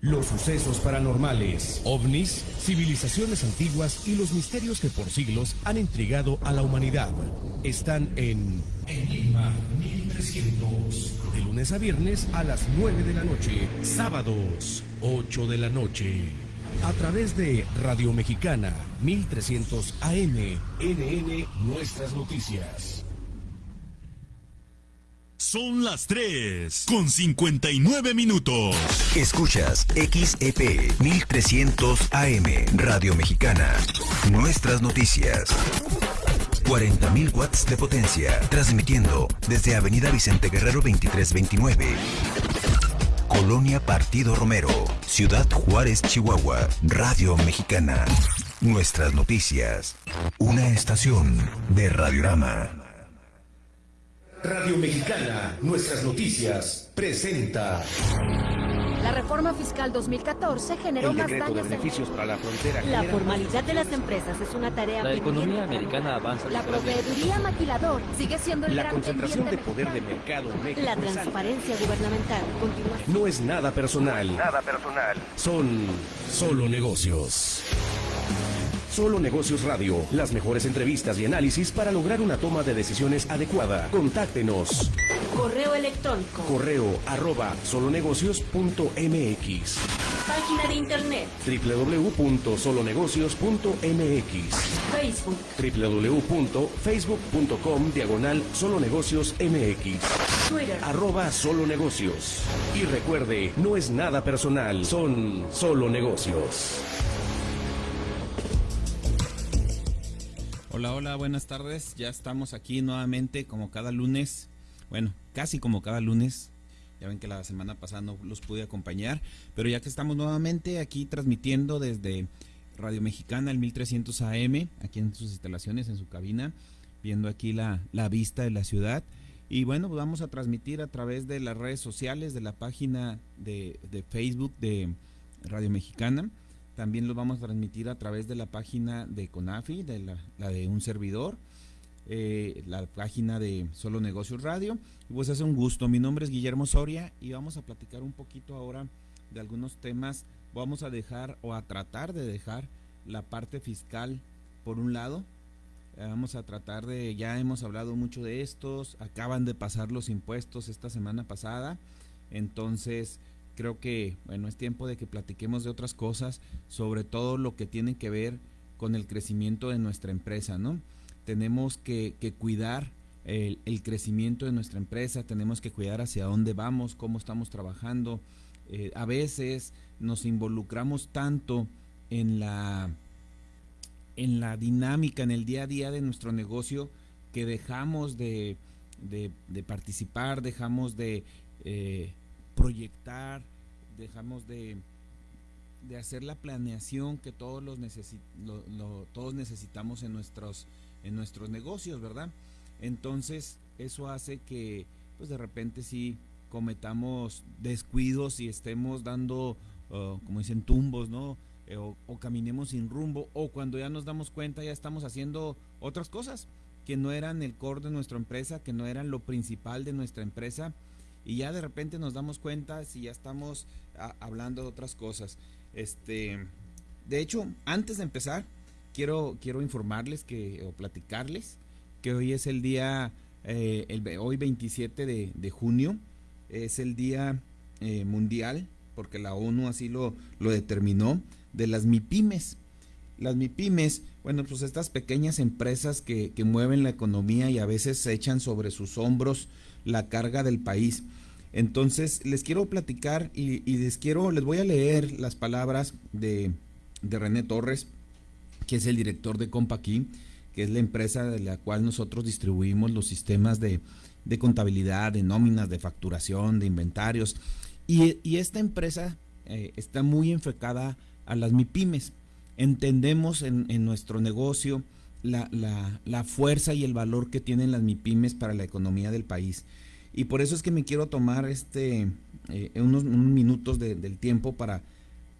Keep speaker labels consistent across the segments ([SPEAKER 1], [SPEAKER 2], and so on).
[SPEAKER 1] Los sucesos paranormales, ovnis, civilizaciones antiguas y los misterios que por siglos han intrigado a la humanidad están en Enigma 1300. De lunes a viernes a las 9 de la noche. Sábados, 8 de la noche. A través de Radio Mexicana 1300 AM, NN Nuestras Noticias.
[SPEAKER 2] Son las 3 con 59 minutos.
[SPEAKER 3] Escuchas XEP 1300 AM Radio Mexicana. Nuestras noticias. 40.000 watts de potencia. Transmitiendo desde Avenida Vicente Guerrero 2329. Colonia Partido Romero. Ciudad Juárez, Chihuahua. Radio Mexicana. Nuestras noticias. Una estación de Radiorama.
[SPEAKER 1] Radio Mexicana, nuestras noticias, presenta.
[SPEAKER 4] La reforma fiscal 2014 generó
[SPEAKER 5] El
[SPEAKER 4] más
[SPEAKER 5] decreto de
[SPEAKER 4] daños. en-
[SPEAKER 5] beneficios para la frontera.
[SPEAKER 6] La formalidad de las empresas es una tarea
[SPEAKER 7] La economía americana avanza.
[SPEAKER 4] La proveeduría maquilador sigue siendo el
[SPEAKER 5] La
[SPEAKER 4] gran
[SPEAKER 5] concentración de poder de mercado en México.
[SPEAKER 6] La
[SPEAKER 5] es
[SPEAKER 6] transparencia gubernamental continúa
[SPEAKER 1] No es nada personal.
[SPEAKER 5] Nada personal.
[SPEAKER 1] Son solo negocios. Solo Negocios Radio, las mejores entrevistas y análisis para lograr una toma de decisiones adecuada. Contáctenos.
[SPEAKER 6] Correo electrónico,
[SPEAKER 1] Correo arroba solonegocios.mx
[SPEAKER 6] página de internet,
[SPEAKER 1] www.solonegocios.mx
[SPEAKER 6] Facebook,
[SPEAKER 1] www.facebook.com diagonal solonegocios mx
[SPEAKER 6] Twitter.
[SPEAKER 1] arroba solo negocios. Y recuerde, no es nada personal, son solo negocios.
[SPEAKER 8] Hola, hola, buenas tardes. Ya estamos aquí nuevamente como cada lunes. Bueno, casi como cada lunes. Ya ven que la semana pasada no los pude acompañar. Pero ya que estamos nuevamente aquí transmitiendo desde Radio Mexicana, el 1300 AM, aquí en sus instalaciones, en su cabina, viendo aquí la, la vista de la ciudad. Y bueno, pues vamos a transmitir a través de las redes sociales, de la página de, de Facebook de Radio Mexicana. También lo vamos a transmitir a través de la página de Conafi, de la, de un servidor, eh, la página de Solo Negocios Radio. Y pues es un gusto. Mi nombre es Guillermo Soria y vamos a platicar un poquito ahora de algunos temas. Vamos a dejar o a tratar de dejar la parte fiscal por un lado. Eh, Vamos a tratar de, ya hemos hablado mucho de estos, acaban de pasar los impuestos esta semana pasada, entonces creo que, bueno, es tiempo de que platiquemos de otras cosas, sobre todo lo que tiene que ver con el crecimiento de nuestra empresa, ¿no? Tenemos que, cuidar el, crecimiento de nuestra empresa, tenemos que cuidar hacia dónde vamos, cómo estamos trabajando. Eh, a veces nos involucramos tanto en la en la dinámica, en el día a día de nuestro negocio, que dejamos de, de- de participar, dejamos de eh, proyectar, dejamos de, de hacer la planeación que todos los necesi- lo- lo- todos necesitamos en nuestros en nuestros negocios, ¿verdad? Entonces, eso hace que pues de repente sí cometamos descuidos y estemos dando uh, como dicen tumbos, ¿no? Eh, o, o caminemos sin rumbo o cuando ya nos damos cuenta ya estamos haciendo otras cosas que no eran el core de nuestra empresa, que no eran lo principal de nuestra empresa y ya de repente nos damos cuenta si ya estamos a- hablando de otras cosas. Este, de hecho, antes de empezar, quiero quiero informarles que o platicarles que hoy es el día eh, el, hoy 27 de, de junio es el día eh, mundial porque la ONU así lo, lo determinó de las MIPIMES. Las MIPIMES, bueno, pues estas pequeñas empresas que, que mueven la economía y a veces se echan sobre sus hombros la carga del país. Entonces, les quiero platicar y, les quiero, les voy a leer las palabras de, de René Torres, que es el director de Compaquí, que es la empresa de la cual nosotros distribuimos los sistemas de, de contabilidad, de nóminas, de facturación, de inventarios. Y, esta empresa eh, está muy enfocada a las MIPIMES. Entendemos en, en nuestro negocio la, la- la fuerza y el valor que tienen las MIPIMES para la economía del país. Y por eso es que me quiero tomar este eh, unos, minutos de- del tiempo para,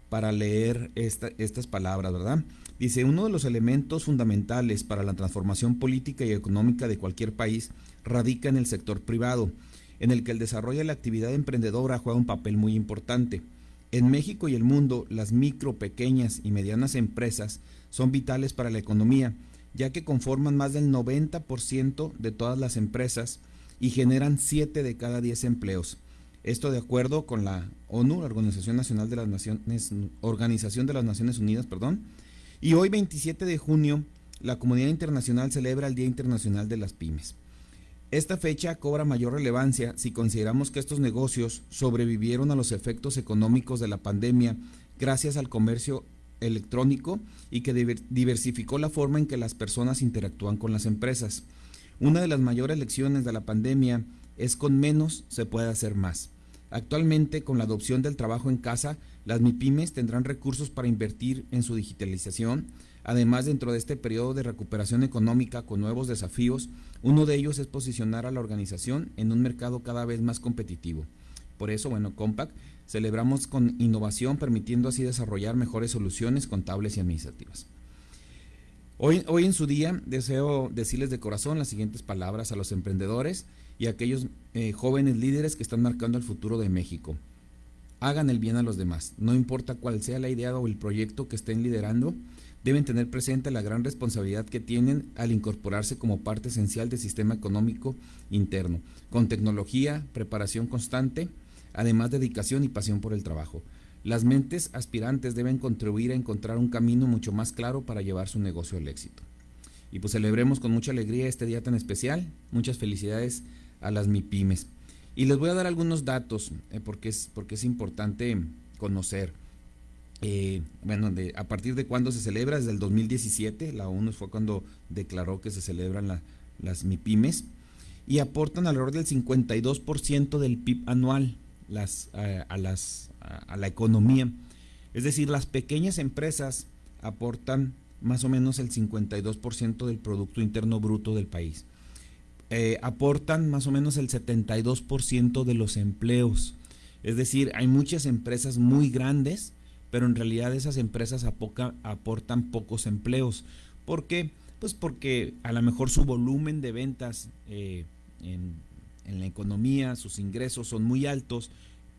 [SPEAKER 8] para leer esta- estas palabras, ¿verdad? Dice, uno de los elementos fundamentales para la transformación política y económica de cualquier país radica en el sector privado, en el que el desarrollo de la actividad emprendedora juega un papel muy importante. En México y el mundo, las micro, pequeñas y medianas empresas son vitales para la economía, ya que conforman más del 90% de todas las empresas y generan 7 de cada 10 empleos. Esto de acuerdo con la ONU, la Organización Nacional de las Naciones, Organización de las Naciones Unidas, perdón. Y hoy 27 de junio, la comunidad internacional celebra el Día Internacional de las Pymes. Esta fecha cobra mayor relevancia si consideramos que estos negocios sobrevivieron a los efectos económicos de la pandemia gracias al comercio electrónico y que diversificó la forma en que las personas interactúan con las empresas. Una de las mayores lecciones de la pandemia es con menos se puede hacer más. Actualmente, con la adopción del trabajo en casa, las MIPIMES tendrán recursos para invertir en su digitalización. Además, dentro de este periodo de recuperación económica con nuevos desafíos, uno de ellos es posicionar a la organización en un mercado cada vez más competitivo. Por eso, bueno, Compact celebramos con innovación, permitiendo así desarrollar mejores soluciones contables y administrativas. Hoy, hoy en su día deseo decirles de corazón las siguientes palabras a los emprendedores y a aquellos eh, jóvenes líderes que están marcando el futuro de México. Hagan el bien a los demás, no importa cuál sea la idea o el proyecto que estén liderando, deben tener presente la gran responsabilidad que tienen al incorporarse como parte esencial del sistema económico interno, con tecnología, preparación constante, además dedicación y pasión por el trabajo. Las mentes aspirantes deben contribuir a encontrar un camino mucho más claro para llevar su negocio al éxito. Y pues celebremos con mucha alegría este día tan especial. Muchas felicidades a las MIPIMES. Y les voy a dar algunos datos eh, porque, es, porque es importante conocer. Eh, bueno, de, a partir de cuándo se celebra, desde el 2017, la ONU fue cuando declaró que se celebran las MIPIMES y aportan alrededor del 52% del PIB anual las, a, las, a, la economía. Es decir, las pequeñas empresas aportan más o menos el 52% del Producto Interno Bruto del país. Eh, aportan más o menos el 72% de los empleos. Es decir, hay muchas empresas muy grandes pero en realidad esas empresas aportan pocos empleos. ¿Por qué? Pues porque a lo mejor su volumen de ventas eh, en, la economía, sus ingresos son muy altos,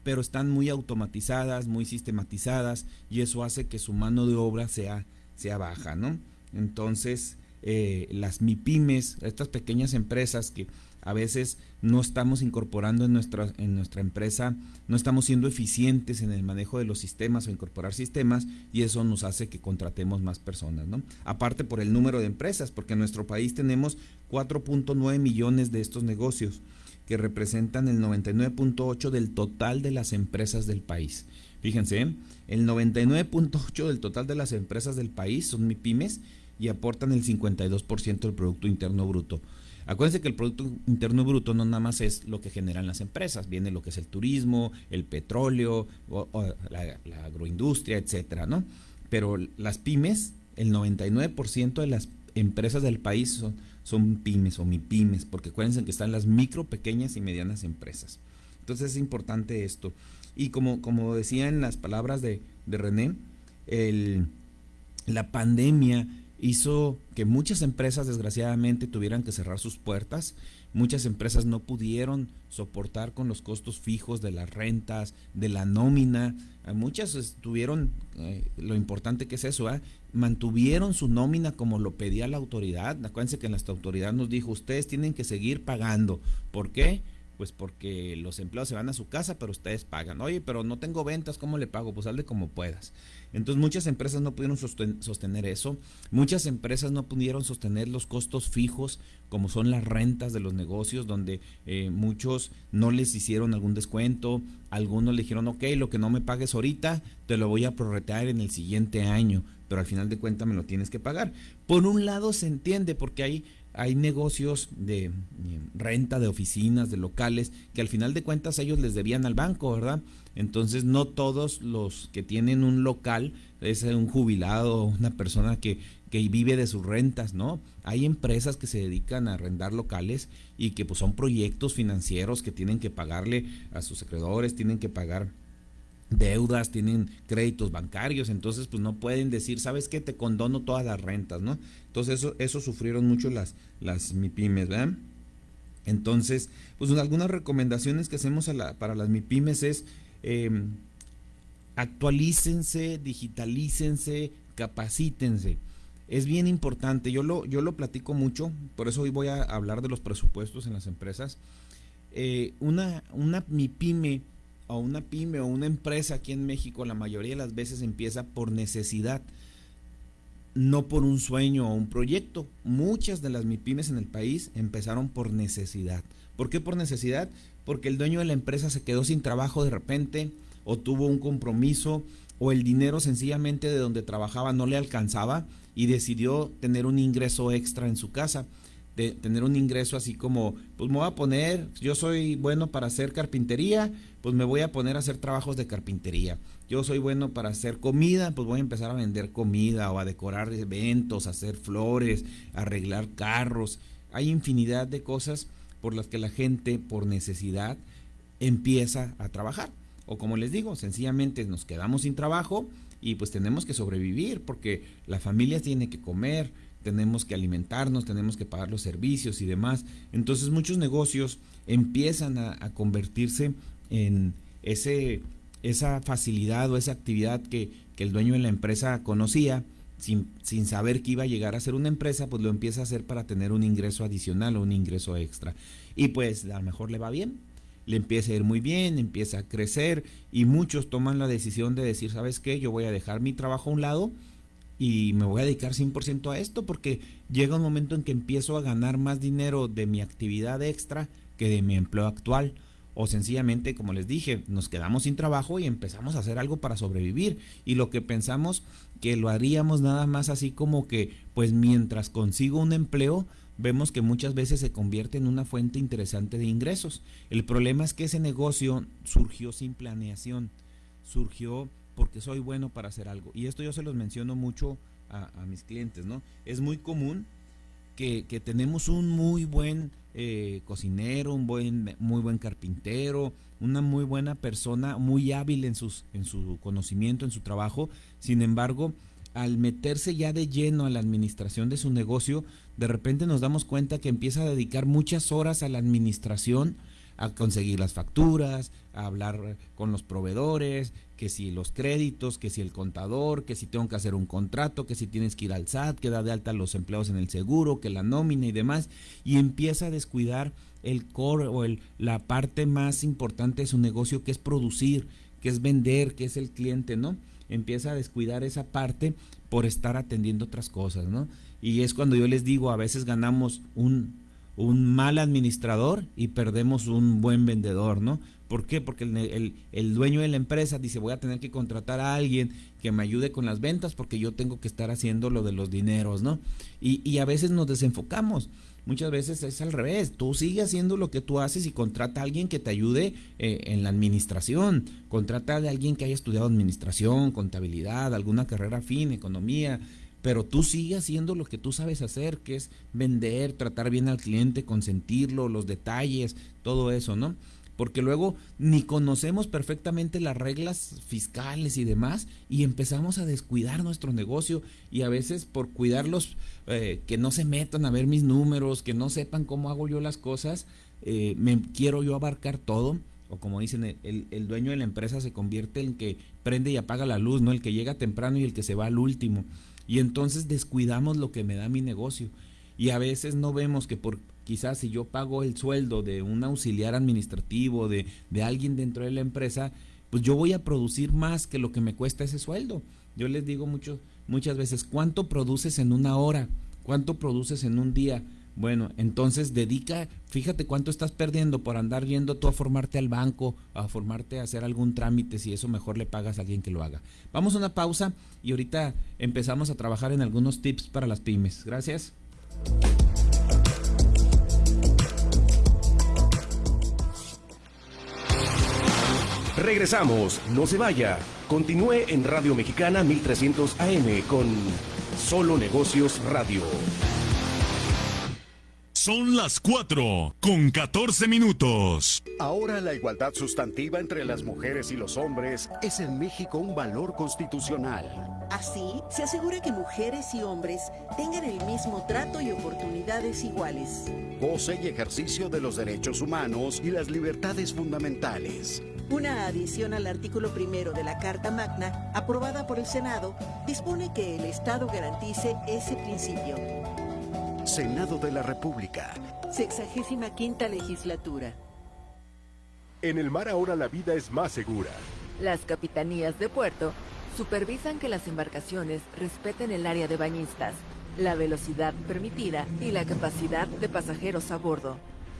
[SPEAKER 8] pero están muy automatizadas, muy sistematizadas, y eso hace que su mano de obra sea, sea baja, ¿no? Entonces, eh, las MIPIMES, estas pequeñas empresas que a veces no estamos incorporando en nuestra, en nuestra empresa, no estamos siendo eficientes en el manejo de los sistemas o incorporar sistemas y eso nos hace que contratemos más personas, ¿no? Aparte por el número de empresas, porque en nuestro país tenemos 4.9 millones de estos negocios que representan el 99.8 del total de las empresas del país. Fíjense, el 99.8 del total de las empresas del país son MIPIMES y aportan el 52% del Producto Interno Bruto. Acuérdense que el Producto Interno Bruto no nada más es lo que generan las empresas, viene lo que es el turismo, el petróleo, la, agroindustria, etcétera, ¿no? Pero las pymes, el 99% de las empresas del país son, son pymes o MIPYMES, porque acuérdense que están las micro, pequeñas y medianas empresas. Entonces es importante esto. Y como, como decía en las palabras de, de René, el, la pandemia hizo que muchas empresas desgraciadamente tuvieran que cerrar sus puertas. Muchas empresas no pudieron soportar con los costos fijos de las rentas, de la nómina. Muchas estuvieron, eh, lo importante que es eso, ¿eh? Mantuvieron su nómina como lo pedía la autoridad. Acuérdense que la autoridad nos dijo, ustedes tienen que seguir pagando. ¿Por qué? Pues porque los empleados se van a su casa, pero ustedes pagan. Oye, pero no tengo ventas, ¿cómo le pago? Pues hazle como puedas. Entonces muchas empresas no pudieron sostener eso, muchas empresas no pudieron sostener los costos fijos como son las rentas de los negocios, donde eh, muchos no les hicieron algún descuento, algunos le dijeron, ok, lo que no me pagues ahorita, te lo voy a prorretear en el siguiente año, pero al final de cuentas me lo tienes que pagar. Por un lado se entiende porque hay hay negocios de renta de oficinas, de locales, que al final de cuentas ellos les debían al banco, ¿verdad? Entonces no todos los que tienen un local es un jubilado, una persona que, que vive de sus rentas, ¿no? Hay empresas que se dedican a arrendar locales y que pues son proyectos financieros que tienen que pagarle a sus acreedores, tienen que pagar deudas, tienen créditos bancarios, entonces pues no pueden decir, ¿sabes qué? Te condono todas las rentas, ¿no? Entonces eso, sufrieron mucho las, las MIPIMES, ¿verdad? Entonces, pues algunas recomendaciones que hacemos para las MIPIMES es, em, actualícense, digitalícense, capacítense. Es bien importante, yo lo, yo lo platico mucho, por eso hoy voy a hablar de los presupuestos en las empresas. Eh, una, una mi pyme o una pyme o una empresa aquí en México la mayoría de las veces empieza por necesidad, no por un sueño o un proyecto. Muchas de las MIPIMES en el país empezaron por necesidad. ¿Por qué por necesidad? Porque el dueño de la empresa se quedó sin trabajo de repente o tuvo un compromiso o el dinero sencillamente de donde trabajaba no le alcanzaba y decidió tener un ingreso extra en su casa. De tener un ingreso así como, pues me voy a poner, yo soy bueno para hacer carpintería, pues me voy a poner a hacer trabajos de carpintería. Yo soy bueno para hacer comida, pues voy a empezar a vender comida o a decorar eventos, a hacer flores, arreglar carros. Hay infinidad de cosas por las que la gente, por necesidad, empieza a trabajar. O como les digo, sencillamente nos quedamos sin trabajo y pues tenemos que sobrevivir porque la familia tiene que comer, tenemos que alimentarnos, tenemos que pagar los servicios y demás. Entonces muchos negocios empiezan a, convertirse en ese, esa facilidad o esa actividad que, el dueño de la empresa conocía. Sin, sin, saber que iba a llegar a ser una empresa, pues lo empieza a hacer para tener un ingreso adicional o un ingreso extra. Y pues a lo mejor le va bien, le empieza a ir muy bien, empieza a crecer y muchos toman la decisión de decir, ¿sabes qué? Yo voy a dejar mi trabajo a un lado y me voy a dedicar 100% a esto porque llega un momento en que empiezo a ganar más dinero de mi actividad extra que de mi empleo actual. O sencillamente, como les dije, nos quedamos sin trabajo y empezamos a hacer algo para sobrevivir. Y lo que pensamos que lo haríamos nada más así como que, pues mientras consigo un empleo, vemos que muchas veces se convierte en una fuente interesante de ingresos. El problema es que ese negocio surgió sin planeación, surgió porque soy bueno para hacer algo. Y esto yo se los menciono mucho a, mis clientes, ¿no? Es muy común que, tenemos un muy buen eh, cocinero, un buen, muy buen carpintero, una muy buena persona, muy hábil en, sus, en su conocimiento, en su trabajo. Sin embargo, al meterse ya de lleno a la administración de su negocio, de repente nos damos cuenta que empieza a dedicar muchas horas a la administración, a conseguir las facturas, a hablar con los proveedores, que si los créditos, que si el contador, que si tengo que hacer un contrato, que si tienes que ir al SAT, que da de alta los empleados en el seguro, que la nómina y demás, y empieza a descuidar el core o la parte más importante de su negocio que es producir, que es vender, que es el cliente, ¿no? Empieza a descuidar esa parte por estar atendiendo otras cosas, ¿no? Y es cuando yo les digo, a veces ganamos un, un mal administrador y perdemos un buen vendedor, ¿no? ¿Por qué? Porque el, el, dueño de la empresa dice, voy a tener que contratar a alguien que me ayude con las ventas porque yo tengo que estar haciendo lo de los dineros, ¿no? Y, y a veces nos desenfocamos. Muchas veces es al revés. Tú sigue haciendo lo que tú haces y contrata a alguien que te ayude eh, en la administración. Contrata a alguien que haya estudiado administración, contabilidad, alguna carrera fin, economía, pero tú sigues haciendo lo que tú sabes hacer, que es vender, tratar bien al cliente, consentirlo, los detalles, todo eso, ¿no? Porque luego ni conocemos perfectamente las reglas fiscales y demás y empezamos a descuidar nuestro negocio y a veces por cuidarlos, eh, que no se metan a ver mis números, que no sepan cómo hago yo las cosas, eh, me quiero yo abarcar todo o como dicen, el, el, dueño de la empresa se convierte en que prende y apaga la luz, ¿no? El que llega temprano y el que se va al último. Y entonces descuidamos lo que me da mi negocio. Y a veces no vemos que por quizás si yo pago el sueldo de un auxiliar administrativo, de, de alguien dentro de la empresa, pues yo voy a producir más que lo que me cuesta ese sueldo. Yo les digo mucho, muchas veces, ¿cuánto produces en una hora? ¿Cuánto produces en un día? Bueno, entonces dedica, fíjate cuánto estás perdiendo por andar yendo tú a formarte al banco, a formarte a hacer algún trámite, si eso mejor le pagas a alguien que lo haga. Vamos a una pausa y ahorita empezamos a trabajar en algunos tips para las pymes. Gracias.
[SPEAKER 1] Regresamos, no se vaya. Continúe en Radio Mexicana 1300 AM con Solo Negocios Radio.
[SPEAKER 2] Son las 4 con 14 minutos.
[SPEAKER 5] Ahora la igualdad sustantiva entre las mujeres y los hombres es en México un valor constitucional.
[SPEAKER 7] Así, se asegura que mujeres y hombres tengan el mismo trato y oportunidades iguales.
[SPEAKER 5] Goce y ejercicio de los derechos humanos y las libertades fundamentales
[SPEAKER 7] Una adición al artículo primero de la Carta Magna, aprobada por el Senado, dispone que el Estado garantice ese principio.
[SPEAKER 5] Senado de la República.
[SPEAKER 7] Sexagésima quinta legislatura.
[SPEAKER 9] En el mar ahora la vida es más segura.
[SPEAKER 10] Las capitanías de puerto supervisan que las embarcaciones respeten el área de bañistas, la velocidad permitida y la capacidad de pasajeros a bordo.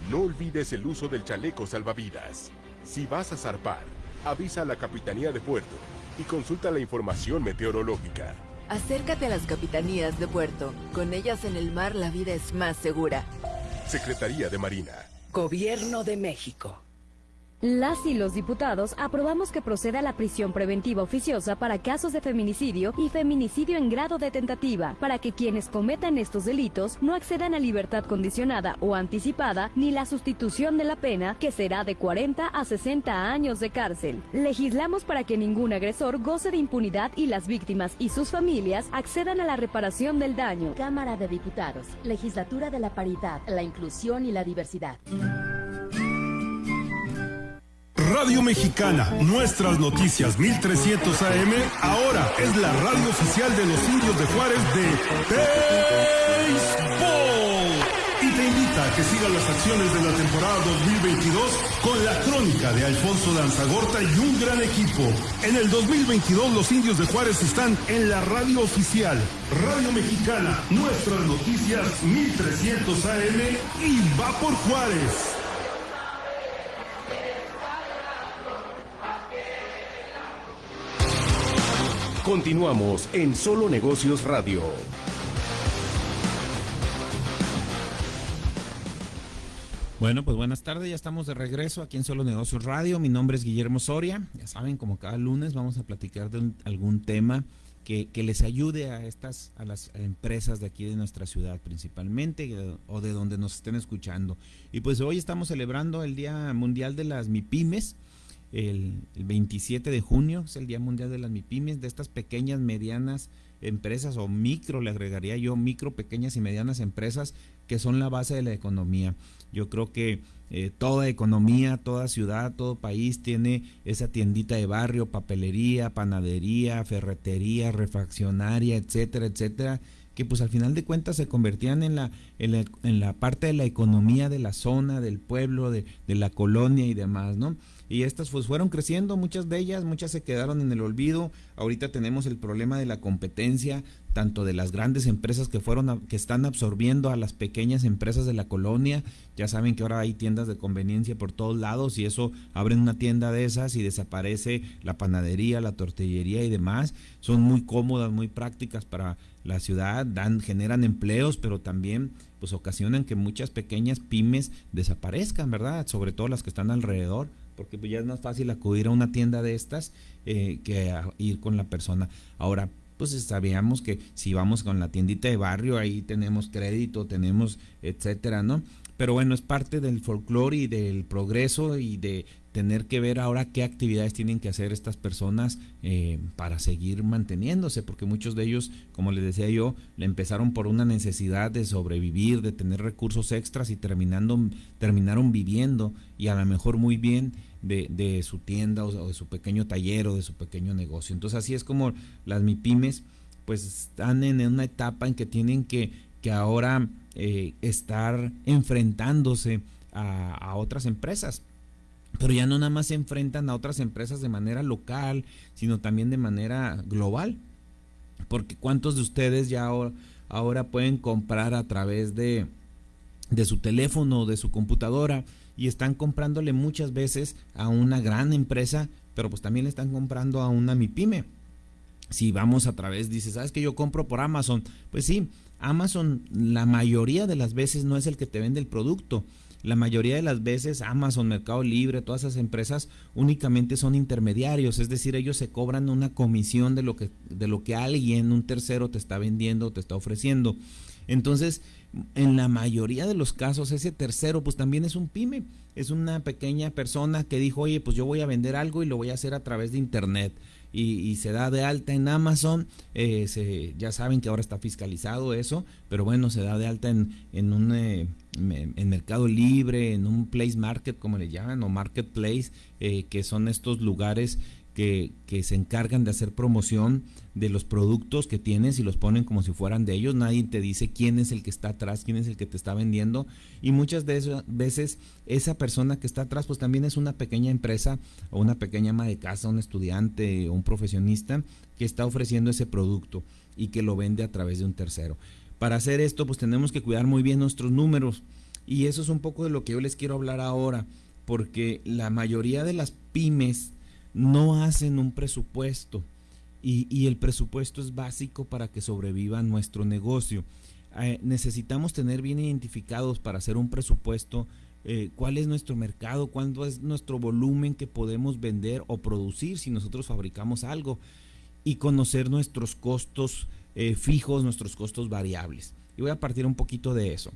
[SPEAKER 9] No olvides el uso del chaleco salvavidas. Si vas a zarpar, avisa a la Capitanía de Puerto y consulta la información meteorológica.
[SPEAKER 10] Acércate a las capitanías de puerto. Con ellas en el mar la vida es más segura.
[SPEAKER 9] Secretaría de Marina.
[SPEAKER 11] Gobierno de México.
[SPEAKER 4] Las y los diputados aprobamos que proceda la prisión preventiva oficiosa para casos de feminicidio y feminicidio en grado de tentativa, para que quienes cometan estos delitos no accedan a libertad condicionada o anticipada ni la sustitución de la pena, que será de 40 a 60 años de cárcel. Legislamos para que ningún agresor goce de impunidad y las víctimas y sus familias accedan a la reparación del daño.
[SPEAKER 12] Cámara de Diputados, Legislatura de la Paridad, la Inclusión y la Diversidad.
[SPEAKER 13] Radio Mexicana, nuestras noticias 1300 AM, ahora es la radio oficial de los indios de Juárez de Béisbol. Y te invita a que sigas las acciones de la temporada 2022 con la crónica de Alfonso Danzagorta y un gran equipo. En el 2022 los indios de Juárez están en la radio oficial. Radio Mexicana, nuestras noticias 1300 AM y va por Juárez.
[SPEAKER 1] Continuamos en Solo Negocios Radio.
[SPEAKER 8] Bueno, pues buenas tardes, ya estamos de regreso aquí en Solo Negocios Radio. Mi nombre es Guillermo Soria. Ya saben, como cada lunes vamos a platicar de algún tema que, que les ayude a estas, a las empresas de aquí de nuestra ciudad principalmente eh, o de donde nos estén escuchando. Y pues hoy estamos celebrando el Día Mundial de las MIPIMES. El, el 27 de junio es el Día Mundial de las MIPIMES, de estas pequeñas, medianas empresas o micro, le agregaría yo, micro, pequeñas y medianas empresas que son la base de la economía. Yo creo que eh, toda economía, toda ciudad, todo país tiene esa tiendita de barrio, papelería, panadería, ferretería, refaccionaria, etcétera, etcétera, que pues al final de cuentas se convertían en la, en la, en la parte de la economía de la zona, del pueblo, de, de la colonia y demás, ¿no? Y estas pues fueron creciendo, muchas de ellas, muchas se quedaron en el olvido. Ahorita tenemos el problema de la competencia, tanto de las grandes empresas que fueron a- que están absorbiendo a las pequeñas empresas de la colonia. Ya saben que ahora hay tiendas de conveniencia por todos lados y eso abren una tienda de esas y desaparece la panadería, la tortillería y demás. Son muy cómodas, muy prácticas para la ciudad, dan generan empleos, pero también pues ocasionan que muchas pequeñas pymes desaparezcan, ¿verdad? Sobre todo las que están alrededor porque pues ya es más fácil acudir a una tienda de estas eh, que a ir con la persona. Ahora, pues sabíamos que si vamos con la tiendita de barrio, ahí tenemos crédito, tenemos etcétera, ¿no? Pero bueno, es parte del folclore y del progreso y de tener que ver ahora qué actividades tienen que hacer estas personas eh, para seguir manteniéndose, porque muchos de ellos, como les decía yo, le empezaron por una necesidad de sobrevivir, de tener recursos extras y terminando, terminaron viviendo y a lo mejor muy bien de, de su tienda o, de su pequeño taller o de su pequeño negocio. Entonces así es como las MIPIMES pues están en una etapa en que tienen que, que ahora eh, estar enfrentándose a, a otras empresas pero ya no nada más se enfrentan a otras empresas de manera local, sino también de manera global. Porque cuántos de ustedes ya ahora, pueden comprar a través de, de su teléfono o de su computadora y están comprándole muchas veces a una gran empresa, pero pues también le están comprando a una MIPYME. Si vamos a través, dices, ¿sabes que yo compro por Amazon? Pues sí, Amazon la mayoría de las veces no es el que te vende el producto. La mayoría de las veces Amazon, Mercado Libre, todas esas empresas únicamente son intermediarios, es decir, ellos se cobran una comisión de lo que de lo que alguien, un tercero te está vendiendo, te está ofreciendo. Entonces, en la mayoría de los casos ese tercero pues también es un pyme, es una pequeña persona que dijo, "Oye, pues yo voy a vender algo y lo voy a hacer a través de internet." Y, se da de alta en Amazon. Eh, se, ya saben que ahora está fiscalizado eso, pero bueno, se da de alta en, en un, eh, en Mercado Libre, en un place market, como le llaman, o marketplace, eh, que son estos lugares que, que, se encargan de hacer promoción de los productos que tienes y los ponen como si fueran de ellos. Nadie te dice quién es el que está atrás, quién es el que te está vendiendo. Y muchas de esas veces esa persona que está atrás pues también es una pequeña empresa o una pequeña ama de casa, un estudiante o un profesionista que está ofreciendo ese producto y que lo vende a través de un tercero. Para hacer esto pues tenemos que cuidar muy bien nuestros números. Y eso es un poco de lo que yo les quiero hablar ahora, porque la mayoría de las pymes no hacen un presupuesto y, el presupuesto es básico para que sobreviva nuestro negocio. Eh, necesitamos tener bien identificados para hacer un presupuesto eh, cuál es nuestro mercado, cuánto es nuestro volumen que podemos vender o producir si nosotros fabricamos algo y conocer nuestros costos eh, fijos, nuestros costos variables. Y voy a partir un poquito de eso.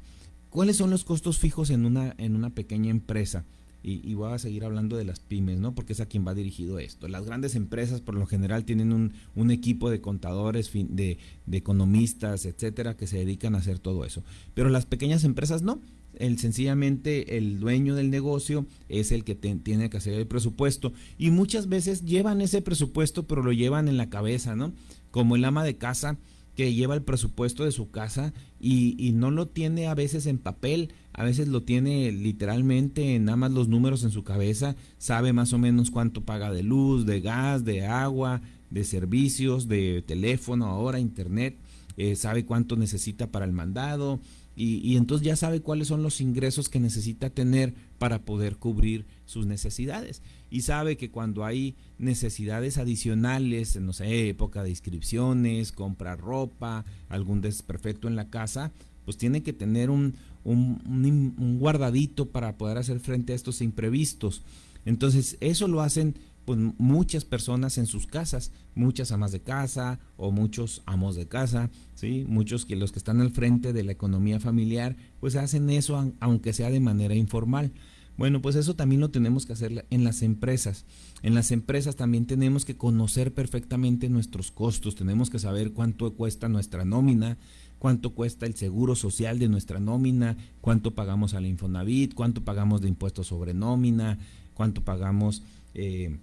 [SPEAKER 8] ¿Cuáles son los costos fijos en una, en una pequeña empresa? y, voy a seguir hablando de las pymes, ¿no? Porque es a quien va dirigido esto. Las grandes empresas por lo general tienen un, equipo de contadores, de, economistas, etcétera, que se dedican a hacer todo eso. Pero las pequeñas empresas no. El, sencillamente el dueño del negocio es el que tiene que hacer el presupuesto y muchas veces llevan ese presupuesto pero lo llevan en la cabeza, ¿no? Como el ama de casa que lleva el presupuesto de su casa y, y, no lo tiene a veces en papel, a veces lo tiene literalmente en nada más los números en su cabeza, sabe más o menos cuánto paga de luz, de gas, de agua, de servicios, de teléfono, ahora internet, eh, sabe cuánto necesita para el mandado y, y entonces ya sabe cuáles son los ingresos que necesita tener para poder cubrir sus necesidades y sabe que cuando hay necesidades adicionales, no sé, época de inscripciones, comprar ropa, algún desperfecto en la casa, pues tiene que tener un, un, guardadito para poder hacer frente a estos imprevistos. Entonces, eso lo hacen pues, muchas personas en sus casas, muchas amas de casa o muchos amos de casa, ¿sí? muchos que los que están al frente de la economía familiar, pues hacen eso aunque sea de manera informal. Bueno, pues eso también lo tenemos que hacer en las empresas. En las empresas también tenemos que conocer perfectamente nuestros costos, tenemos que saber cuánto cuesta nuestra nómina, cuánto cuesta el seguro social de nuestra nómina, cuánto pagamos al Infonavit, cuánto pagamos de impuestos sobre nómina, cuánto pagamos eh,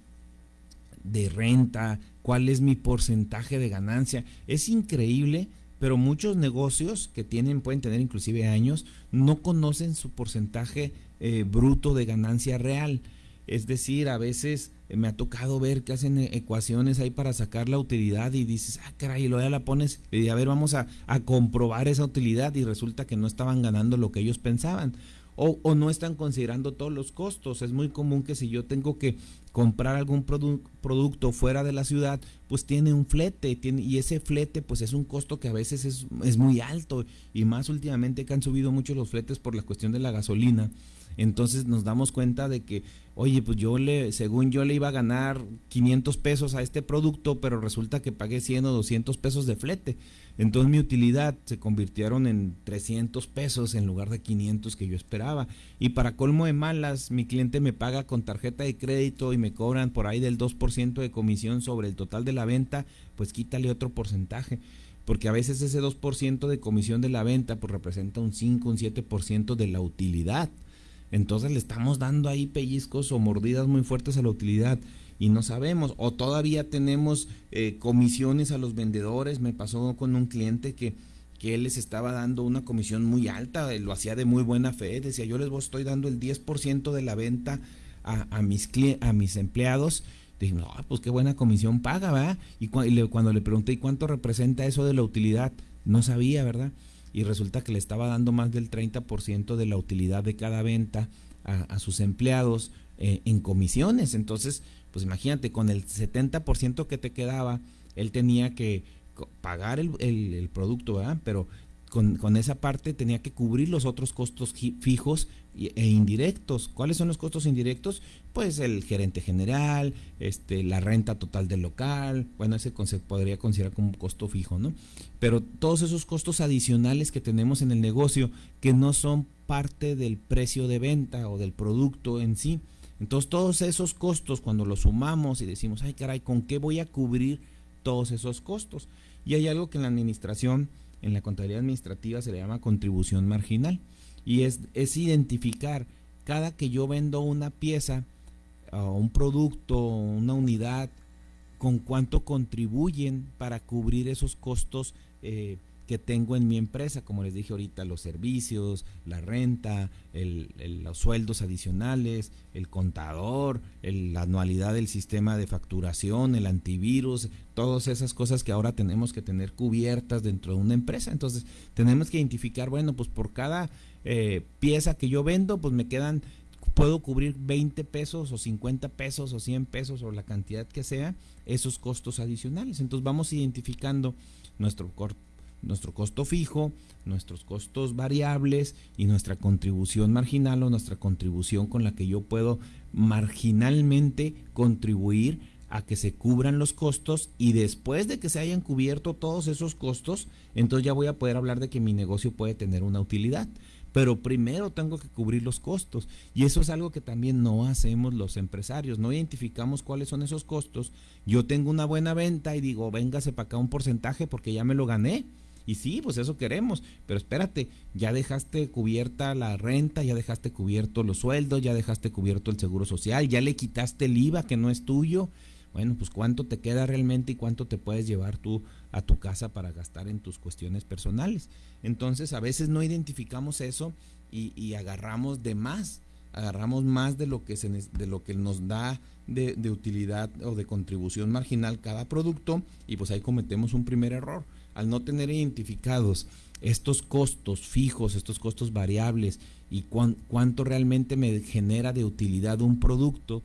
[SPEAKER 8] de renta, cuál es mi porcentaje de ganancia. Es increíble pero muchos negocios que tienen, pueden tener inclusive años, no conocen su porcentaje eh, bruto de ganancia real. Es decir, a veces me ha tocado ver que hacen ecuaciones ahí para sacar la utilidad y dices, ah, caray, y luego ya la pones y a ver, vamos a, a comprobar esa utilidad y resulta que no estaban ganando lo que ellos pensaban o, no están considerando todos los costos. Es muy común que si yo tengo que comprar algún producto fuera de la ciudad, pues tiene un flete tiene, y ese flete pues es un costo que a veces es, es muy alto y más últimamente que han subido mucho los fletes por la cuestión de la gasolina. Entonces nos damos cuenta de que, oye, pues yo le, según yo le iba a ganar 500 pesos a este producto, pero resulta que pagué 100 o 200 pesos de flete. Entonces mi utilidad se convirtieron en 300 pesos en lugar de 500 que yo esperaba. Y para colmo de malas, mi cliente me paga con tarjeta de crédito y me cobran por ahí del 2% de comisión sobre el total de la venta, pues quítale otro porcentaje porque a veces ese 2% de comisión de la venta pues representa un 5, un 7% de la utilidad. Entonces le estamos dando ahí pellizcos o mordidas muy fuertes a la utilidad y no sabemos. O todavía tenemos eh, comisiones a los vendedores. Me pasó con un cliente que, que él les estaba dando una comisión muy alta, lo hacía de muy buena fe. Decía, yo les estoy dando el 10% de la venta a, mis, a mis empleados. Dije, no, pues qué buena comisión paga, ¿verdad? Y, cuando le pregunté, ¿y cuánto representa eso de la utilidad? No sabía, ¿verdad? Y resulta que le estaba dando más del 30% de la utilidad de cada venta a, sus empleados eh, en comisiones. Entonces, pues imagínate, con el 70% que te quedaba, él tenía que pagar el, el producto, ¿verdad? Pero con, esa parte tenía que cubrir los otros costos fijos e indirectos. ¿Cuáles son los costos indirectos? Pues el gerente general, este, la renta total del local, bueno, ese se podría considerar como un costo fijo, ¿no? Pero todos esos costos adicionales que tenemos en el negocio que no son parte del precio de venta o del producto en sí. Entonces todos esos costos cuando los sumamos y decimos, ay caray, ¿con qué voy a cubrir todos esos costos? Y hay algo que en la administración en la contabilidad administrativa se le llama contribución marginal. Y es, es identificar cada que yo vendo una pieza, o un producto, una unidad, con cuánto contribuyen para cubrir esos costos eh, que tengo en mi empresa, como les dije ahorita, los servicios, la renta, los sueldos adicionales, el contador, la anualidad del sistema de facturación, el antivirus, todas esas cosas que ahora tenemos que tener cubiertas dentro de una empresa. Entonces, tenemos que identificar, bueno, pues por cada eh, pieza que yo vendo, pues me quedan puedo cubrir 20 pesos o 50 pesos o 100 pesos o la cantidad que sea esos costos adicionales. Entonces vamos identificando nuestro nuestro costo fijo, nuestros costos variables y nuestra contribución marginal o nuestra contribución con la que yo puedo marginalmente contribuir a que se cubran los costos y después de que se hayan cubierto todos esos costos, entonces ya voy a poder hablar de que mi negocio puede tener una utilidad. Pero primero tengo que cubrir los costos y eso es algo que también no hacemos los empresarios, no identificamos cuáles son esos costos. Yo tengo una buena venta y digo, véngase para acá un porcentaje porque ya me lo gané y sí, pues eso queremos, pero espérate, ya dejaste cubierta la renta, ya dejaste cubierto los sueldos, ya dejaste cubierto el seguro social, ya le quitaste el IVA que no es tuyo. Bueno, pues cuánto te queda realmente y cuánto te puedes llevar tú a tu casa para gastar en tus cuestiones personales. Entonces, a veces no identificamos eso y, agarramos de más, agarramos más de lo que, se, de lo que nos da de, de utilidad o de contribución marginal cada producto y pues ahí cometemos un primer error al no tener identificados estos costos fijos, estos costos variables y cuánto realmente me genera de utilidad un producto,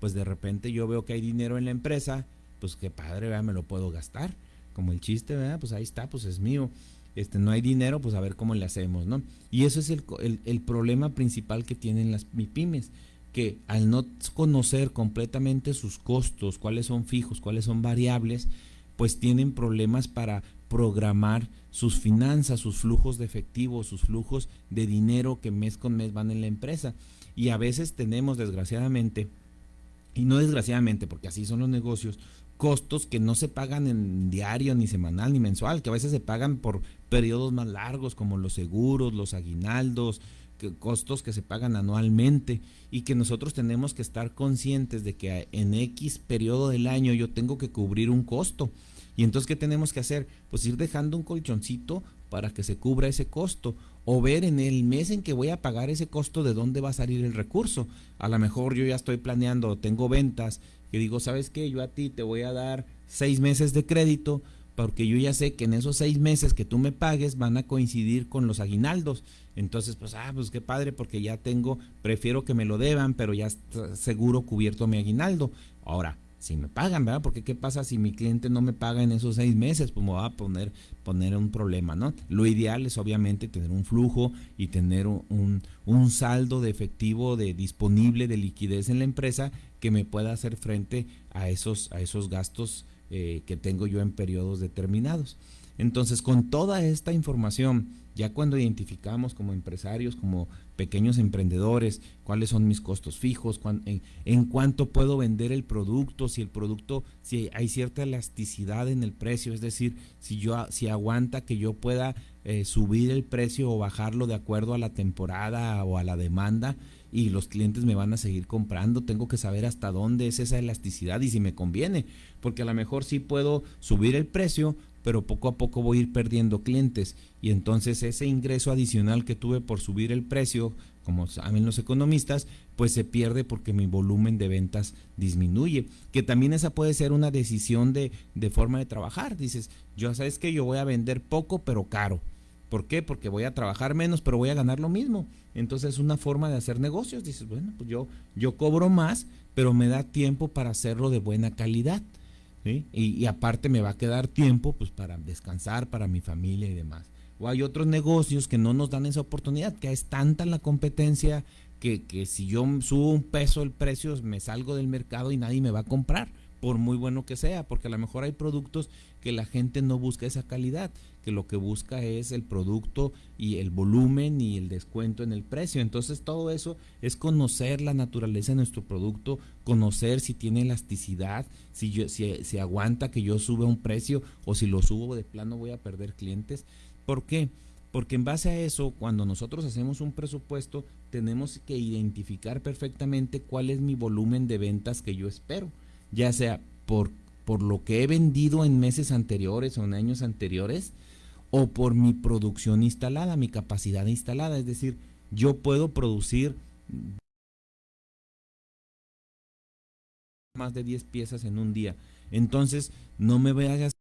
[SPEAKER 8] pues de repente yo veo que hay dinero en la empresa, pues qué padre, me lo puedo gastar. Como el chiste, ¿verdad? Pues ahí está, pues es mío. Este, no hay dinero, pues a ver cómo le hacemos, ¿no? Y eso es el, el problema principal que tienen las MIPIMES, que al no conocer completamente sus costos, cuáles son fijos, cuáles son variables, pues tienen problemas para programar sus finanzas, sus flujos de efectivo, sus flujos de dinero que mes con mes van en la empresa. Y a veces tenemos, desgraciadamente, y no desgraciadamente, porque así son los negocios, costos que no se pagan en diario, ni semanal, ni mensual, que a veces se pagan por periodos más largos, como los seguros, los aguinaldos, costos que se pagan anualmente y que nosotros tenemos que estar conscientes de que en X periodo del año yo tengo que cubrir un costo y entonces, ¿qué tenemos que hacer? Pues ir dejando un colchoncito para que se cubra ese costo o ver en el mes en que voy a pagar ese costo de dónde va a salir el recurso. A lo mejor yo ya estoy planeando, tengo ventas, que digo, ¿sabes qué? Yo a ti te voy a dar seis meses de crédito porque yo ya sé que en esos seis meses que tú me pagues van a coincidir con los aguinaldos. Entonces, pues, ah, pues qué padre, porque ya tengo, prefiero que me lo deban, pero ya está seguro cubierto mi aguinaldo. Ahora, si me pagan, ¿verdad? Porque qué pasa si mi cliente no me paga en esos seis meses, pues me va a poner, poner un problema, ¿no? Lo ideal es obviamente tener un flujo y tener un, un, saldo de efectivo de disponible de liquidez en la empresa que me pueda hacer frente a esos, a esos gastos eh, que tengo yo en periodos determinados. Entonces, con toda esta información, ya cuando identificamos como empresarios, como pequeños emprendedores, cuáles son mis costos fijos, en, cuánto puedo vender el producto, si el producto, si hay cierta elasticidad en el precio, es decir, si yo si aguanta que yo pueda eh, subir el precio o bajarlo de acuerdo a la temporada o a la demanda y los clientes me van a seguir comprando, tengo que saber hasta dónde es esa elasticidad y si me conviene, porque a lo mejor sí puedo subir el precio, pero poco a poco voy a ir perdiendo clientes y entonces ese ingreso adicional que tuve por subir el precio, como saben los economistas, pues se pierde porque mi volumen de ventas disminuye. Que también esa puede ser una decisión de, de forma de trabajar. Dices, yo sabes que yo voy a vender poco pero caro. ¿Por qué? Porque voy a trabajar menos pero voy a ganar lo mismo. Entonces es una forma de hacer negocios. Dices, bueno, pues yo, yo cobro más, pero me da tiempo para hacerlo de buena calidad. Y, aparte me va a quedar tiempo pues para descansar, para mi familia y demás. O hay otros negocios que no nos dan esa oportunidad, que es tanta la competencia que, que si yo subo un peso el precio me salgo del mercado y nadie me va a comprar por muy bueno que sea, porque a lo mejor hay productos que la gente no busca esa calidad, que lo que busca es el producto y el volumen y el descuento en el precio. Entonces todo eso es conocer la naturaleza de nuestro producto, conocer si tiene elasticidad, si, yo, aguanta que yo suba un precio o si lo subo de plano voy a perder clientes. ¿Por qué? Porque en base a eso, cuando nosotros hacemos un presupuesto, tenemos que identificar perfectamente cuál es mi volumen de ventas que yo espero, ya sea por, por lo que he vendido en meses anteriores o en años anteriores, o por mi producción instalada, mi capacidad instalada. Es decir, yo puedo producir más de 10 piezas en un día. Entonces, no me vayas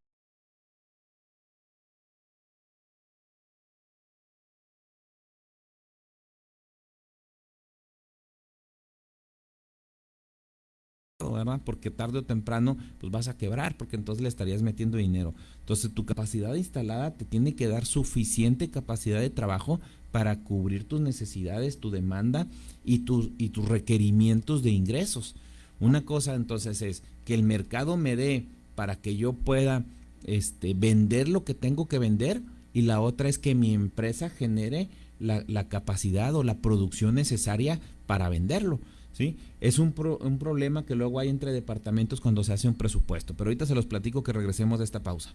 [SPEAKER 8] Porque tarde o temprano pues vas a quebrar, porque entonces le estarías metiendo dinero. Entonces tu capacidad instalada te tiene que dar suficiente capacidad de trabajo para cubrir tus necesidades, tu demanda y tus, y tus requerimientos de ingresos. Una cosa entonces es que el mercado me dé para que yo pueda este, vender lo que tengo que vender y la otra es que mi empresa genere la, la capacidad o la producción necesaria para venderlo. ¿Sí? Es un, un problema que luego hay entre departamentos cuando se hace un presupuesto. Pero ahorita se los platico que regresemos de esta pausa.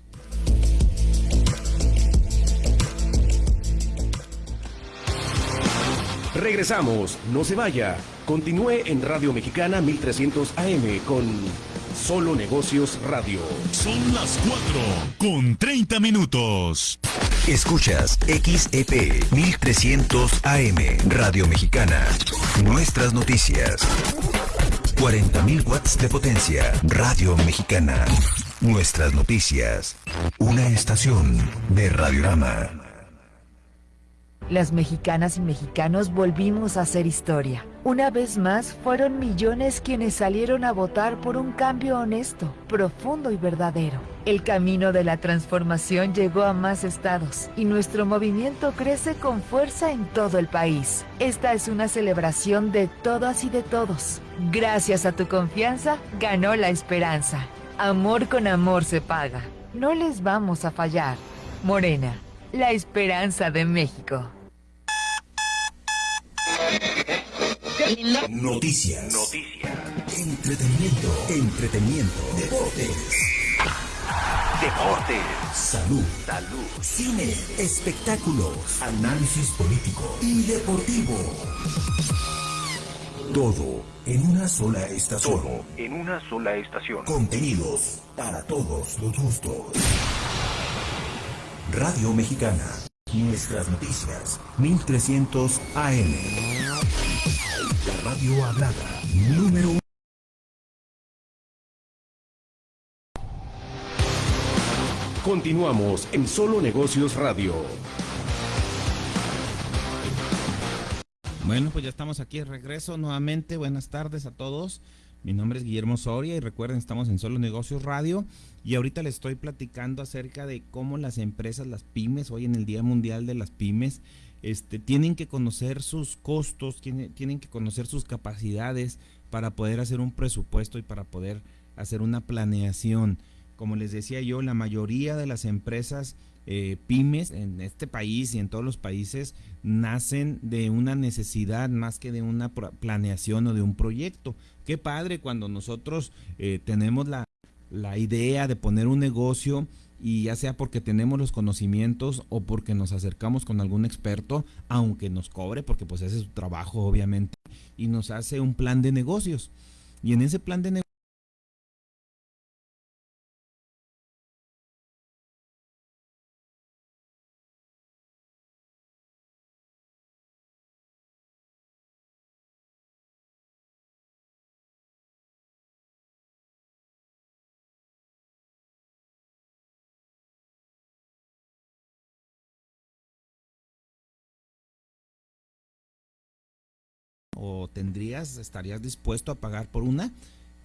[SPEAKER 1] Regresamos, no se vaya. Continúe en Radio Mexicana 1300 AM con Solo Negocios Radio.
[SPEAKER 2] Son las 4 con 30 minutos.
[SPEAKER 3] Escuchas XEP 1300 AM Radio Mexicana. Nuestras noticias. 40.000 watts de potencia. Radio Mexicana. Nuestras noticias. Una estación de Radiorama.
[SPEAKER 14] Las mexicanas y mexicanos volvimos a hacer historia. Una vez más, fueron millones quienes salieron a votar por un cambio honesto, profundo y verdadero. El camino de la transformación llegó a más estados y nuestro movimiento crece con fuerza en todo el país. Esta es una celebración de todas y de todos. Gracias a tu confianza, ganó la esperanza. Amor con amor se paga. No les vamos a fallar. Morena, la esperanza de México.
[SPEAKER 3] Noticias. Noticias. Entretenimiento. Entretenimiento. Deportes. Deportes. Salud. Salud. Cine. Espectáculos. Análisis político y deportivo. Todo en una sola estación.
[SPEAKER 15] Todo en una sola estación.
[SPEAKER 3] Contenidos para todos los gustos. Radio Mexicana. Nuestras noticias. 1300 AM. La radio hablada. Número uno.
[SPEAKER 1] Continuamos en Solo Negocios Radio.
[SPEAKER 8] Bueno, pues ya estamos aquí de regreso nuevamente. Buenas tardes a todos. Mi nombre es Guillermo Soria y recuerden, estamos en Solo Negocios Radio y ahorita les estoy platicando acerca de cómo las empresas, las pymes, hoy en el Día Mundial de las Pymes, este, tienen que conocer sus costos, tienen, tienen que conocer sus capacidades para poder hacer un presupuesto y para poder hacer una planeación. Como les decía yo, la mayoría de las empresas eh, pymes en este país y en todos los países nacen de una necesidad más que de una planeación o de un proyecto. Qué padre cuando nosotros eh, tenemos la, la idea de poner un negocio y ya sea porque tenemos los conocimientos o porque nos acercamos con algún experto, aunque nos cobre, porque pues ese es su trabajo obviamente, y nos hace un plan de negocios. Y en ese plan de negocios tendrías, estarías dispuesto a pagar por una,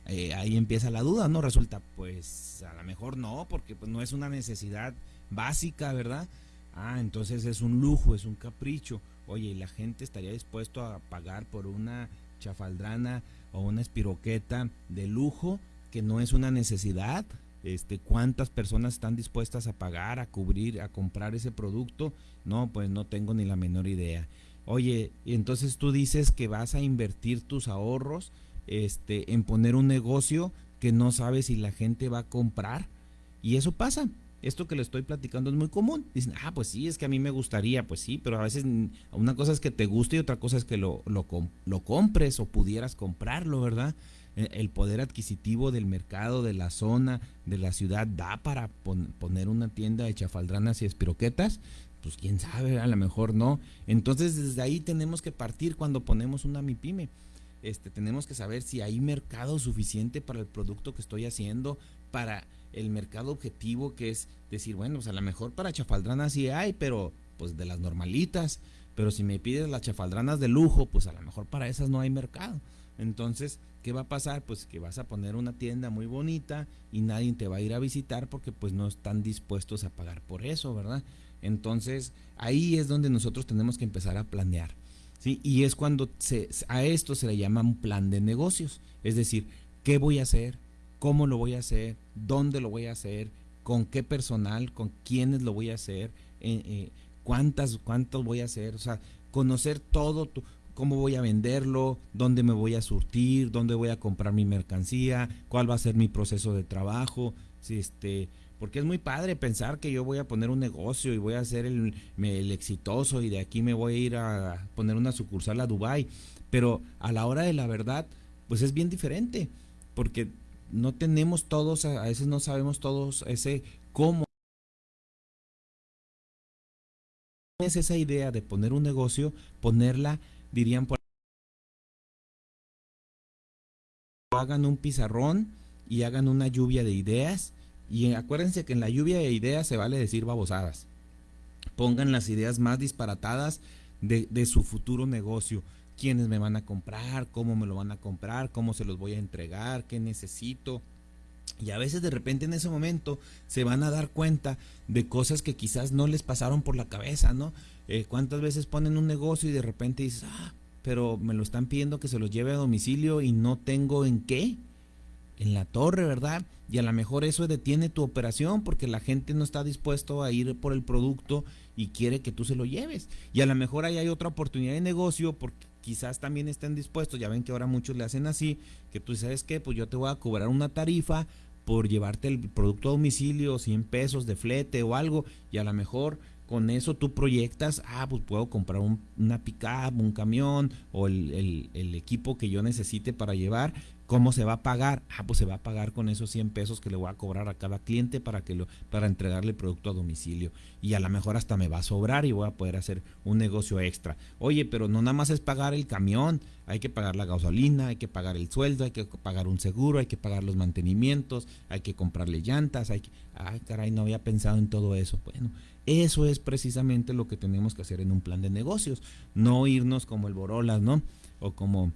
[SPEAKER 8] eh, ahí empieza la duda, ¿no? Resulta, pues a lo mejor no, porque pues, no es una necesidad básica, ¿verdad? Ah, entonces es un lujo, es un capricho. Oye, ¿y la gente estaría dispuesto a pagar por una chafaldrana o una espiroqueta de lujo que no es una necesidad? Este, ¿Cuántas personas están dispuestas a pagar, a cubrir, a comprar ese producto? No, pues no tengo ni la menor idea. Oye, entonces tú dices que vas a invertir tus ahorros este, en poner un negocio que no sabes si la gente va a comprar. Y eso pasa. esto que le estoy platicando es muy común. Dicen, ah, pues sí, es que a mí me gustaría, pues sí, pero a veces una cosa es que te guste y otra cosa es que lo, lo, lo compres o pudieras comprarlo, ¿verdad? E, el poder adquisitivo del mercado, de la zona, de la ciudad, da para poner una tienda de chafaldranas y espiroquetas, pues quién sabe, a lo mejor no. Entonces desde ahí tenemos que partir cuando ponemos una MIPYME. Este, tenemos que saber si hay mercado suficiente para el producto que estoy haciendo, para el mercado objetivo que es decir, bueno, pues a lo mejor para chafaldranas sí hay, pero pues de las normalitas, pero si me pides las chafaldranas de lujo, pues a lo mejor para esas no hay mercado. Entonces, ¿qué va a pasar? Pues que vas a poner una tienda muy bonita y nadie te va a ir a visitar porque pues no están dispuestos a pagar por eso, ¿verdad? Entonces, ahí es donde nosotros tenemos que empezar a planear. ¿sí? Y es cuando se, a esto se le llama un plan de negocios. Es decir, ¿qué voy a hacer? ¿Cómo lo voy a hacer? ¿Dónde lo voy a hacer? ¿Con qué personal? ¿Con quiénes lo voy a hacer? Eh, eh, ¿Cuántas, cuántos voy a hacer? O sea, conocer todo, tu, cómo voy a venderlo, dónde me voy a surtir, dónde voy a comprar mi mercancía, cuál va a ser mi proceso de trabajo, si este, porque es muy padre pensar que yo voy a poner un negocio y voy a ser el, exitoso y de aquí me voy a ir a poner una sucursal a Dubai, pero a la hora de la verdad, pues es bien diferente, porque no tenemos todos, a veces no sabemos todos ese cómo. Es esa idea de poner un negocio, ponerla dirían por hagan un pizarrón y hagan una lluvia de ideas y acuérdense que en la lluvia de ideas se vale decir babosadas pongan las ideas más disparatadas de, de su futuro negocio quiénes me van a comprar, cómo me lo van a comprar, cómo se los voy a entregar, qué necesito. Y a veces de repente en ese momento se van a dar cuenta de cosas que quizás no les pasaron por la cabeza, ¿no? Eh, ¿Cuántas veces ponen un negocio y de repente dices, ah, pero me lo están pidiendo que se los lleve a domicilio y no tengo en qué? En la torre, ¿verdad? Y a lo mejor eso detiene tu operación porque la gente no está dispuesto a ir por el producto y quiere que tú se lo lleves. Y a lo mejor ahí hay otra oportunidad de negocio porque quizás también estén dispuestos, ya ven que ahora muchos le hacen así, que tú sabes que pues yo te voy a cobrar una tarifa por llevarte el producto a domicilio, 100 pesos de flete o algo, y a lo mejor con eso tú proyectas, ah, pues puedo comprar un, una pickup, un camión o el, el, equipo que yo necesite para llevar. ¿Cómo se va a pagar? Ah, pues se va a pagar con esos 100 pesos que le voy a cobrar a cada cliente para que lo, para entregarle el producto a domicilio. Y a lo mejor hasta me va a sobrar y voy a poder hacer un negocio extra. Oye, pero no nada más es pagar el camión, hay que pagar la gasolina, hay que pagar el sueldo, hay que pagar un seguro, hay que pagar los mantenimientos, hay que comprarle llantas, hay que... Ay, caray, no había pensado en todo eso. Bueno, eso es precisamente lo que tenemos que hacer en un plan de negocios, no irnos como el Borolas, ¿no? O como,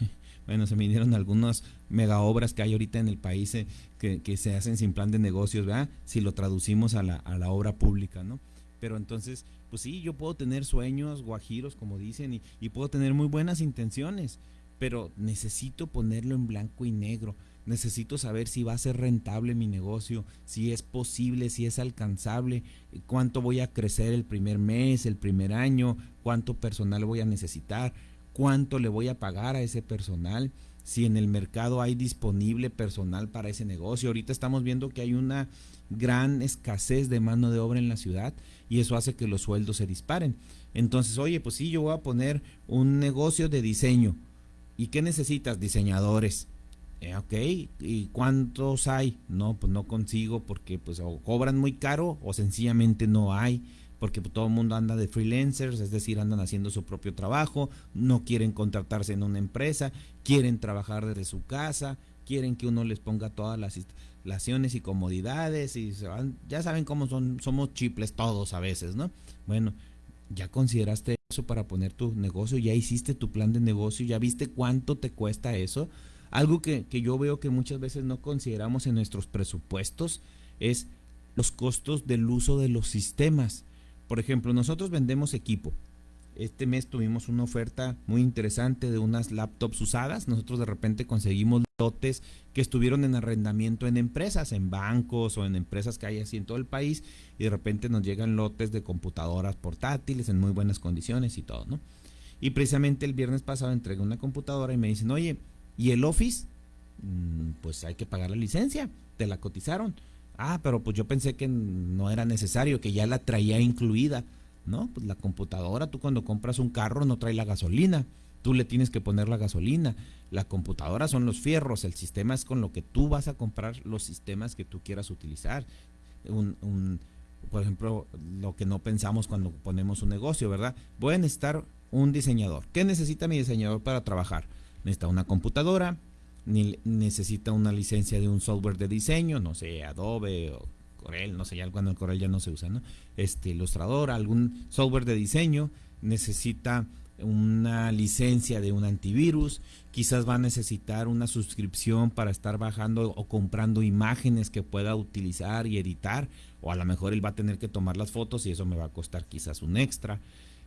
[SPEAKER 8] bueno, se me dieron algunas mega obras que hay ahorita en el país eh, que, se hacen sin plan de negocios, ¿verdad? Si lo traducimos a la, a la obra pública, ¿no? Pero entonces, pues sí, yo puedo tener sueños guajiros, como dicen, y, y puedo tener muy buenas intenciones, pero necesito ponerlo en blanco y negro necesito saber si va a ser rentable mi negocio, si es posible, si es alcanzable, cuánto voy a crecer el primer mes, el primer año, cuánto personal voy a necesitar, cuánto le voy a pagar a ese personal, si en el mercado hay disponible personal para ese negocio. Ahorita estamos viendo que hay una gran escasez de mano de obra en la ciudad y eso hace que los sueldos se disparen. Entonces, oye, pues sí, yo voy a poner un negocio de diseño. ¿Y qué necesitas? Diseñadores eh, ok, ¿y cuántos hay? No, pues no consigo porque pues o cobran muy caro o sencillamente no hay, porque pues, todo el mundo anda de freelancers, es decir, andan haciendo su propio trabajo, no quieren contratarse en una empresa, quieren trabajar desde su casa, quieren que uno les ponga todas las instalaciones y comodidades y se van, ya saben cómo son, somos chiples todos a veces, ¿no? Bueno, ya consideraste eso para poner tu negocio, ya hiciste tu plan de negocio, ya viste cuánto te cuesta eso algo que, yo veo que muchas veces no consideramos en nuestros presupuestos es los costos del uso de los sistemas. Por ejemplo, nosotros vendemos equipo. Este mes tuvimos una oferta muy interesante de unas laptops usadas. Nosotros de repente conseguimos lotes que estuvieron en arrendamiento en empresas, en bancos o en empresas que hay así en todo el país. Y de repente nos llegan lotes de computadoras portátiles en muy buenas condiciones y todo, ¿no? Y precisamente el viernes pasado entregué una computadora y me dicen, oye, y el Office, mm, pues hay que pagar la licencia, te la cotizaron. Ah, pero pues yo pensé que no era necesario, que ya la traía incluida. No, pues la computadora, tú cuando compras un carro no trae la gasolina, tú le tienes que poner la gasolina. La computadora son los fierros, el sistema es con lo que tú vas a comprar los sistemas que tú quieras utilizar. Un, por ejemplo, lo que no pensamos cuando ponemos un negocio, ¿verdad? Voy a necesitar un diseñador. ¿Qué necesita mi diseñador para trabajar? Necesita una computadora, necesita una licencia de un software de diseño, no sé, Adobe o Corel, no sé, ya cuando el Corel ya no se usa, ¿no? Este Ilustrador, algún software de diseño, necesita una licencia de un antivirus, quizás va a necesitar una suscripción para estar bajando o comprando imágenes que pueda utilizar y editar, o a lo mejor él va a tener que tomar las fotos y eso me va a costar quizás un extra.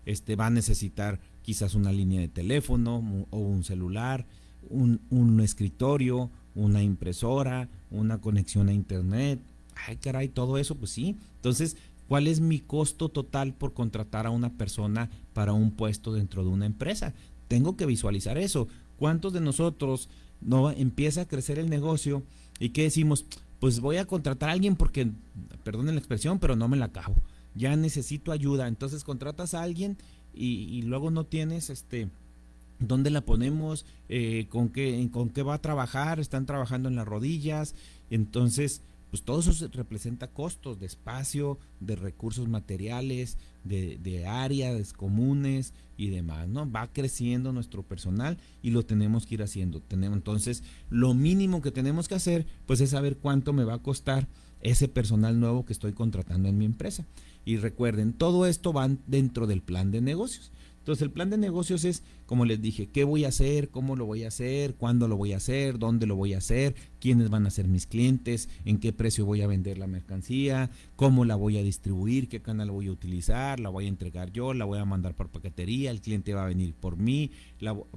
[SPEAKER 8] Este va a necesitar quizás una línea de teléfono o un celular, un, un escritorio, una impresora, una conexión a internet. Ay, caray, todo eso, pues sí. Entonces, ¿cuál es mi costo total por contratar a una persona para un puesto dentro de una empresa? Tengo que visualizar eso. ¿Cuántos de nosotros no empieza a crecer el negocio y qué decimos? Pues voy a contratar a alguien porque, perdonen la expresión, pero no me la acabo. Ya necesito ayuda. Entonces contratas a alguien y, y luego no tienes este dónde la ponemos, eh, con, qué, con qué va a trabajar, están trabajando en las rodillas, entonces pues todo eso representa costos de espacio, de recursos materiales, de, de, áreas comunes y demás, ¿no? Va creciendo nuestro personal y lo tenemos que ir haciendo. Tenemos, entonces, lo mínimo que tenemos que hacer, pues es saber cuánto me va a costar ese personal nuevo que estoy contratando en mi empresa. Y recuerden, todo esto va dentro del plan de negocios. Entonces el plan de negocios es, como les dije, qué voy a hacer, cómo lo voy a hacer, cuándo lo voy a hacer, dónde lo voy a hacer, quiénes van a ser mis clientes, en qué precio voy a vender la mercancía, cómo la voy a distribuir, qué canal voy a utilizar, la voy a entregar yo, la voy a mandar por paquetería, el cliente va a venir por mí,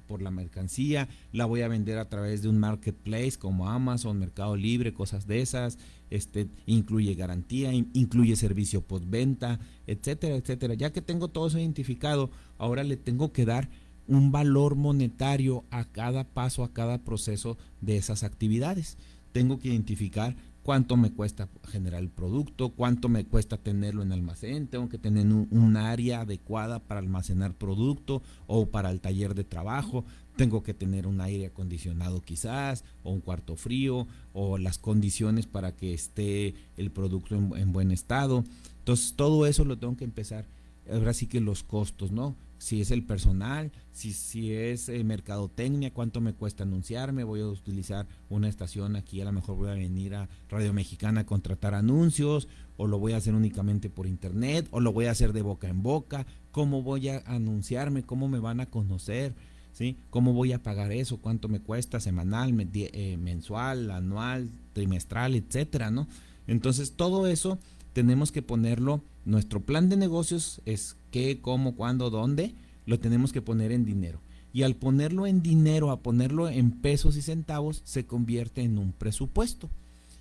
[SPEAKER 8] por la mercancía, la voy a vender a través de un marketplace como Amazon, Mercado Libre, cosas de esas, este, incluye garantía, incluye servicio postventa, etcétera, etcétera. Ya que tengo todo eso identificado, ahora le tengo que dar un valor monetario a cada paso, a cada proceso de esas actividades. Tengo que identificar cuánto me cuesta generar el producto, cuánto me cuesta tenerlo en almacén, tengo que tener un, área adecuada para almacenar producto o para el taller de trabajo, tengo que tener un aire acondicionado quizás, o un cuarto frío, o las condiciones para que esté el producto en buen estado. Entonces todo eso lo tengo que empezar ahora sí que los costos, ¿no? Si es el personal, si, si es eh, mercadotecnia, cuánto me cuesta anunciarme, voy a utilizar una estación aquí, a lo mejor voy a venir a Radio Mexicana a contratar anuncios, o lo voy a hacer únicamente por internet, o lo voy a hacer de boca en boca, cómo voy a anunciarme, cómo me van a conocer, ¿sí? ¿Cómo voy a pagar eso? ¿Cuánto me cuesta semanal, eh, mensual, anual, trimestral, etcétera, ¿no? Entonces todo eso tenemos que ponerlo, nuestro plan de negocios es qué, cómo, cuándo, dónde, lo tenemos que poner en dinero. Y al ponerlo en dinero, a ponerlo en pesos y centavos, se convierte en un presupuesto.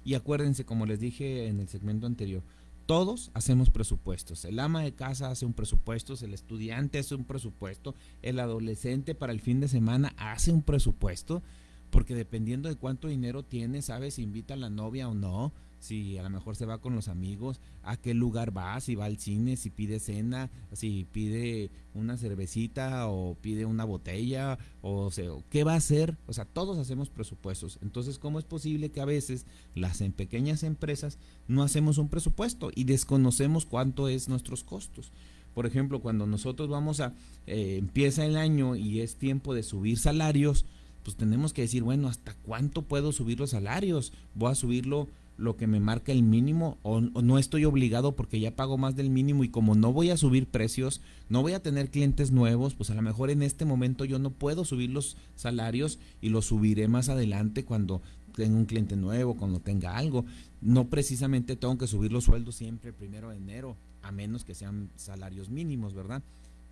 [SPEAKER 8] Y acuérdense, como les dije en el segmento anterior, todos hacemos presupuestos. El ama de casa hace un presupuesto, el estudiante hace un presupuesto, el adolescente para el fin de semana hace un presupuesto, porque dependiendo de cuánto dinero tiene, sabes si invita a la novia o no, si a lo mejor se va con los amigos, a qué lugar va, si va al cine, si pide cena, si pide una cervecita o pide una botella, o, sea, qué va a hacer. O sea, todos hacemos presupuestos. Entonces, ¿cómo es posible que a veces las en pequeñas empresas no hacemos un presupuesto y desconocemos cuánto es nuestros costos? Por ejemplo, cuando nosotros vamos a, eh, empieza el año y es tiempo de subir salarios, pues tenemos que decir, bueno, ¿hasta cuánto puedo subir los salarios? Voy a subirlo lo que me marca el mínimo o, no estoy obligado porque ya pago más del mínimo y como no voy a subir precios, no voy a tener clientes nuevos, pues a lo mejor en este momento yo no puedo subir los salarios y los subiré más adelante cuando tenga un cliente nuevo, cuando tenga algo. No precisamente tengo que subir los sueldos siempre el primero de enero, a menos que sean salarios mínimos, ¿verdad?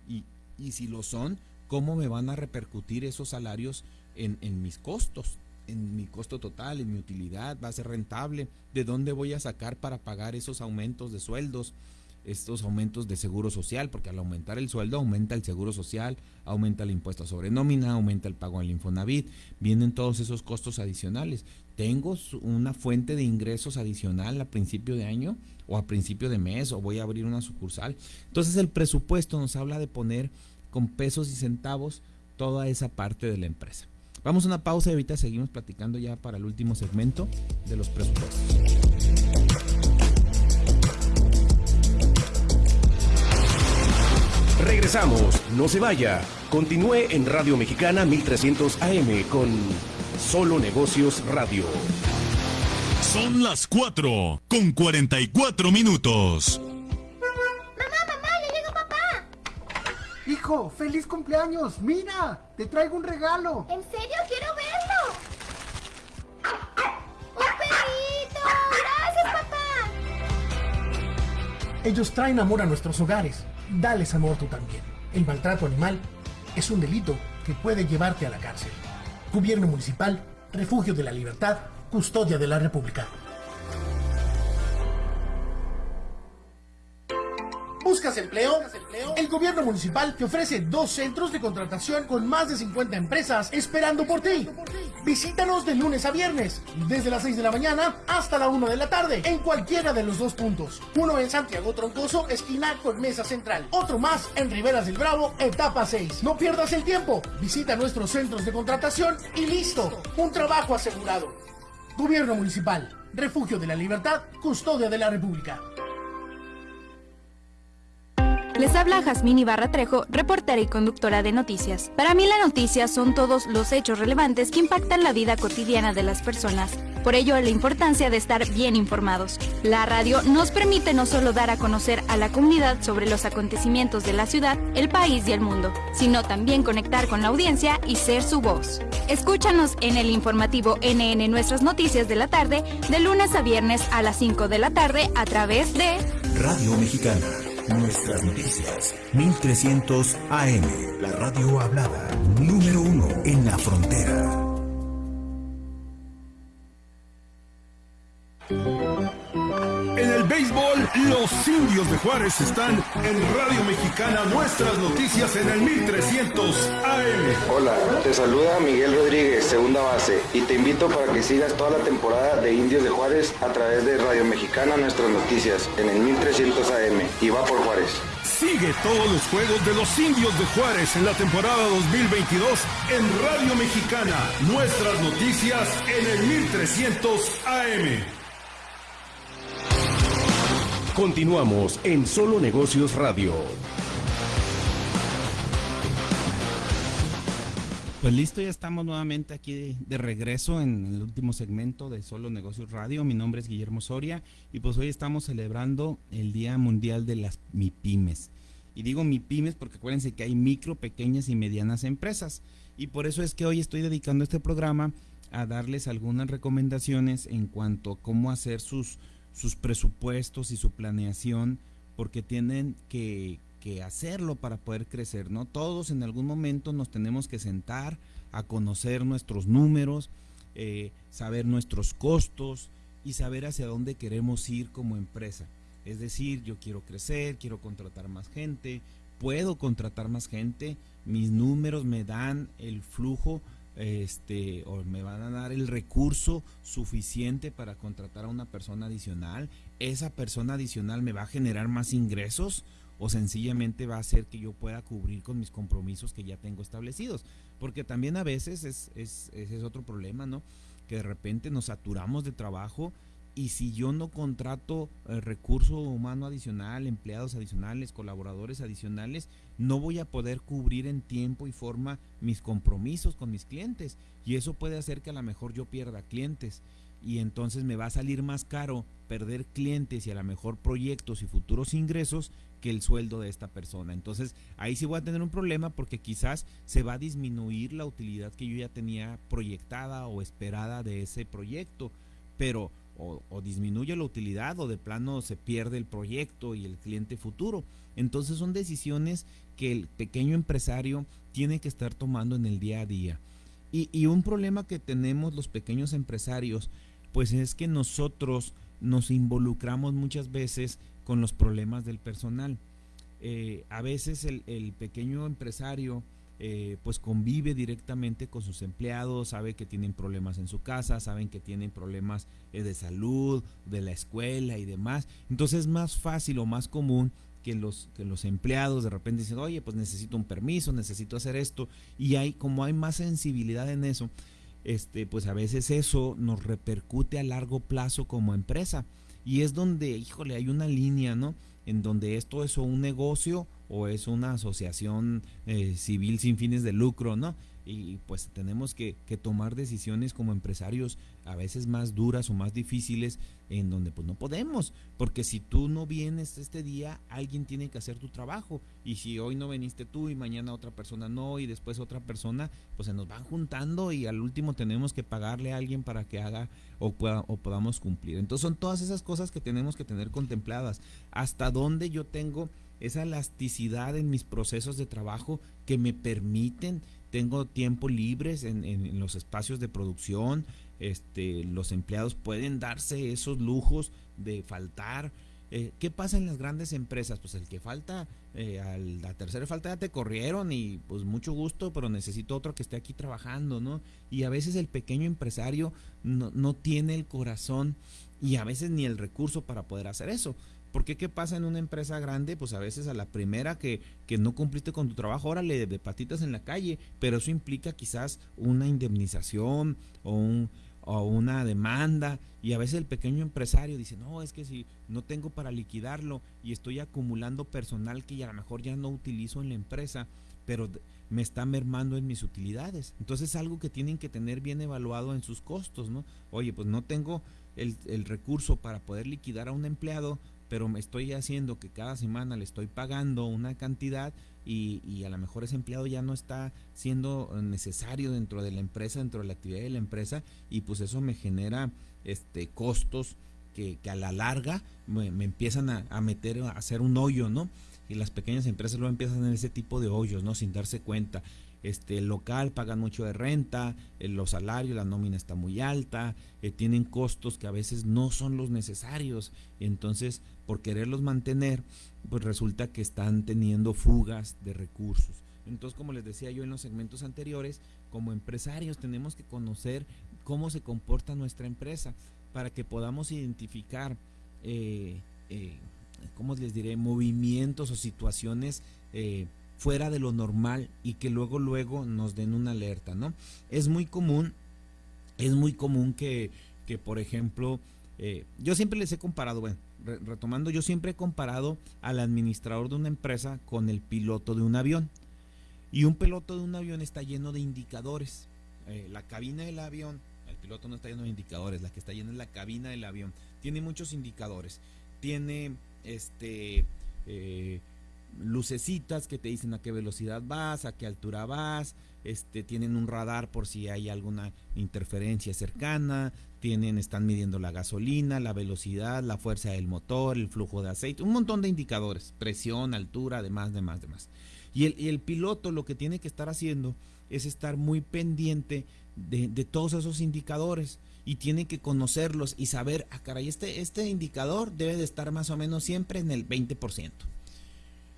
[SPEAKER 8] Y, y si lo son, ¿cómo me van a repercutir esos salarios en, en mis costos? En mi costo total, en mi utilidad, va a ser rentable, de dónde voy a sacar para pagar esos aumentos de sueldos. estos aumentos de seguro social, porque al aumentar el sueldo aumenta el seguro social, aumenta el impuesto sobre nómina, aumenta el pago al Infonavit, vienen todos esos costos adicionales. Tengo una fuente de ingresos adicional a principio de año o a principio de mes o voy a abrir una sucursal. Entonces el presupuesto nos habla de poner con pesos y centavos toda esa parte de la empresa. Vamos a una pausa y ahorita seguimos platicando ya para el último segmento de los presupuestos.
[SPEAKER 1] Regresamos, no se vaya. Continúe en Radio Mexicana 1300 AM con Solo Negocios Radio.
[SPEAKER 2] Son las 4 con 44 minutos.
[SPEAKER 16] Hijo, feliz cumpleaños. Mira, te traigo un regalo.
[SPEAKER 17] ¿En serio? Quiero verlo. ¡Un perrito! ¡Gracias, papá!
[SPEAKER 16] Ellos traen amor a nuestros hogares dales amor tú también. El maltrato animal es un delito que puede llevarte a la cárcel. Gobierno Municipal, Refugio de la Libertad, Custodia de la República. ¿Buscas empleo? El gobierno municipal te ofrece dos centros de contratación con más de 50 empresas esperando por ti. Visítanos de lunes a viernes, desde las 6 de la mañana hasta la 1 de la tarde, en cualquiera de los dos puntos. Uno en Santiago Troncoso, esquina con Mesa Central. Otro más en Riberas del Bravo, etapa 6. No pierdas el tiempo. Visita nuestros centros de contratación y listo. Un trabajo asegurado. Gobierno Municipal, Refugio de la Libertad, Custodia de la República.
[SPEAKER 18] Les habla Jazmín Ibarra Trejo, reportera y conductora de noticias. Para mí la noticia son todos los hechos relevantes que impactan la vida cotidiana de las personas. Por ello, la importancia de estar bien informados. La radio nos permite no solo dar a conocer a la comunidad sobre los acontecimientos de la ciudad, el país y el mundo, sino también conectar con la audiencia y ser su voz. Escúchanos en el informativo NN Nuestras Noticias de la tarde, de lunes a viernes a las 5 de la tarde a través de
[SPEAKER 3] Radio Mexicana. Nuestras noticias. 1300 AM. La radio hablada. Número uno en la frontera.
[SPEAKER 13] Los indios de Juárez están en Radio Mexicana, nuestras noticias en el 1300 AM.
[SPEAKER 19] Hola, te saluda Miguel Rodríguez, segunda base, y te invito para que sigas toda la temporada de Indios de Juárez a través de Radio Mexicana, nuestras noticias en el 1300 AM. Y va por Juárez.
[SPEAKER 13] Sigue todos los juegos de los indios de Juárez en la temporada 2022 en Radio Mexicana, nuestras noticias en el 1300 AM.
[SPEAKER 1] Continuamos en Solo Negocios Radio.
[SPEAKER 8] Pues listo, ya estamos nuevamente aquí de, regreso en el último segmento de Solo Negocios Radio. Mi nombre es Guillermo Soria y pues hoy estamos celebrando el Día Mundial de las MIPIMES. Y digo MIPIMES porque acuérdense que hay micro, pequeñas y medianas empresas. Y por eso es que hoy estoy dedicando este programa a darles algunas recomendaciones en cuanto a cómo hacer sus sus presupuestos y su planeación porque tienen que, hacerlo para poder crecer, ¿no? Todos en algún momento nos tenemos que sentar a conocer nuestros números, eh, saber nuestros costos y saber hacia dónde queremos ir como empresa. Es decir, yo quiero crecer, quiero contratar más gente, puedo contratar más gente, mis números me dan el flujo este, o me van a dar el recurso suficiente para contratar a una persona adicional, esa persona adicional me va a generar más ingresos o sencillamente va a hacer que yo pueda cubrir con mis compromisos que ya tengo establecidos. Porque también a veces es, es, es otro problema, ¿no? Que de repente nos saturamos de trabajo y si yo no contrato eh, recurso humano adicional, empleados adicionales, colaboradores adicionales, no voy a poder cubrir en tiempo y forma mis compromisos con mis clientes. Y eso puede hacer que a lo mejor yo pierda clientes. Y entonces me va a salir más caro perder clientes y a lo mejor proyectos y futuros ingresos que el sueldo de esta persona. Entonces ahí sí voy a tener un problema porque quizás se va a disminuir la utilidad que yo ya tenía proyectada o esperada de ese proyecto. Pero o, disminuye la utilidad o de plano se pierde el proyecto y el cliente futuro. Entonces son decisiones que el pequeño empresario tiene que estar tomando en el día a día. Y, un problema que tenemos los pequeños empresarios, pues es que nosotros nos involucramos muchas veces con los problemas del personal. Eh, a veces el, el pequeño empresario eh, pues convive directamente con sus empleados, sabe que tienen problemas en su casa, saben que tienen problemas eh, de salud, de la escuela y demás. Entonces es más fácil o más común que los, que los empleados de repente dicen, oye, pues necesito un permiso, necesito hacer esto, y hay, como hay más sensibilidad en eso, este, pues a veces eso nos repercute a largo plazo como empresa. Y es donde, híjole, hay una línea, ¿no? En donde esto es un negocio o es una asociación eh, civil sin fines de lucro, ¿no? Y pues tenemos que, que, tomar decisiones como empresarios a veces más duras o más difíciles en donde pues no podemos, porque si tú no vienes este día, alguien tiene que hacer tu trabajo y si hoy no viniste tú y mañana otra persona no y después otra persona, pues se nos van juntando y al último tenemos que pagarle a alguien para que haga o, pueda, o podamos cumplir. Entonces son todas esas cosas que tenemos que tener contempladas. Hasta dónde yo tengo esa elasticidad en mis procesos de trabajo que me permiten, tengo tiempo libres en, en, los espacios de producción, este, los empleados pueden darse esos lujos de faltar. Eh, ¿Qué pasa en las grandes empresas? Pues el que falta, eh, a la tercera falta ya te corrieron y pues mucho gusto, pero necesito otro que esté aquí trabajando, ¿no? Y a veces el pequeño empresario no, no tiene el corazón y a veces ni el recurso para poder hacer eso. Porque qué pasa en una empresa grande? Pues a veces a la primera que, que no cumpliste con tu trabajo, órale, de patitas en la calle, pero eso implica quizás una indemnización o, un, o una demanda y a veces el pequeño empresario dice, no, es que si no tengo para liquidarlo y estoy acumulando personal que a lo mejor ya no utilizo en la empresa, pero me está mermando en mis utilidades. Entonces es algo que tienen que tener bien evaluado en sus costos, ¿no? Oye, pues no tengo el, el recurso para poder liquidar a un empleado, pero me estoy haciendo que cada semana le estoy pagando una cantidad y, y, a lo mejor ese empleado ya no está siendo necesario dentro de la empresa, dentro de la actividad de la empresa y pues eso me genera este costos que, a la larga me, empiezan a, a, meter, a hacer un hoyo, ¿no? Y las pequeñas empresas luego empiezan en ese tipo de hoyos, ¿no? Sin darse cuenta este local pagan mucho de renta, eh, los salarios, la nómina está muy alta, eh, tienen costos que a veces no son los necesarios, entonces por quererlos mantener, pues resulta que están teniendo fugas de recursos. Entonces, como les decía yo en los segmentos anteriores, como empresarios tenemos que conocer cómo se comporta nuestra empresa para que podamos identificar, eh, ¿cómo les diré?, movimientos o situaciones fuera de lo normal y que luego luego nos den una alerta, ¿no? Es muy común, es muy común que, que por ejemplo, eh, yo siempre les he comparado, bueno, re retomando, yo siempre he comparado al administrador de una empresa con el piloto de un avión. Y un piloto de un avión está lleno de indicadores. Eh, la cabina del avión, el piloto no está lleno de indicadores, la que está llena es la cabina del avión. Tiene muchos indicadores. Tiene este eh, lucecitas que te dicen a qué velocidad vas, a qué altura vas, este, tienen un radar por si hay alguna interferencia cercana, tienen, están midiendo la gasolina, la velocidad, la fuerza del motor, el flujo de aceite, un montón de indicadores, presión, altura, demás, demás, demás. Y el, piloto lo que tiene que estar haciendo es estar muy pendiente de, de todos esos indicadores y tiene que conocerlos y saber, ah, caray, este, este indicador debe de estar más o menos siempre en el 20%.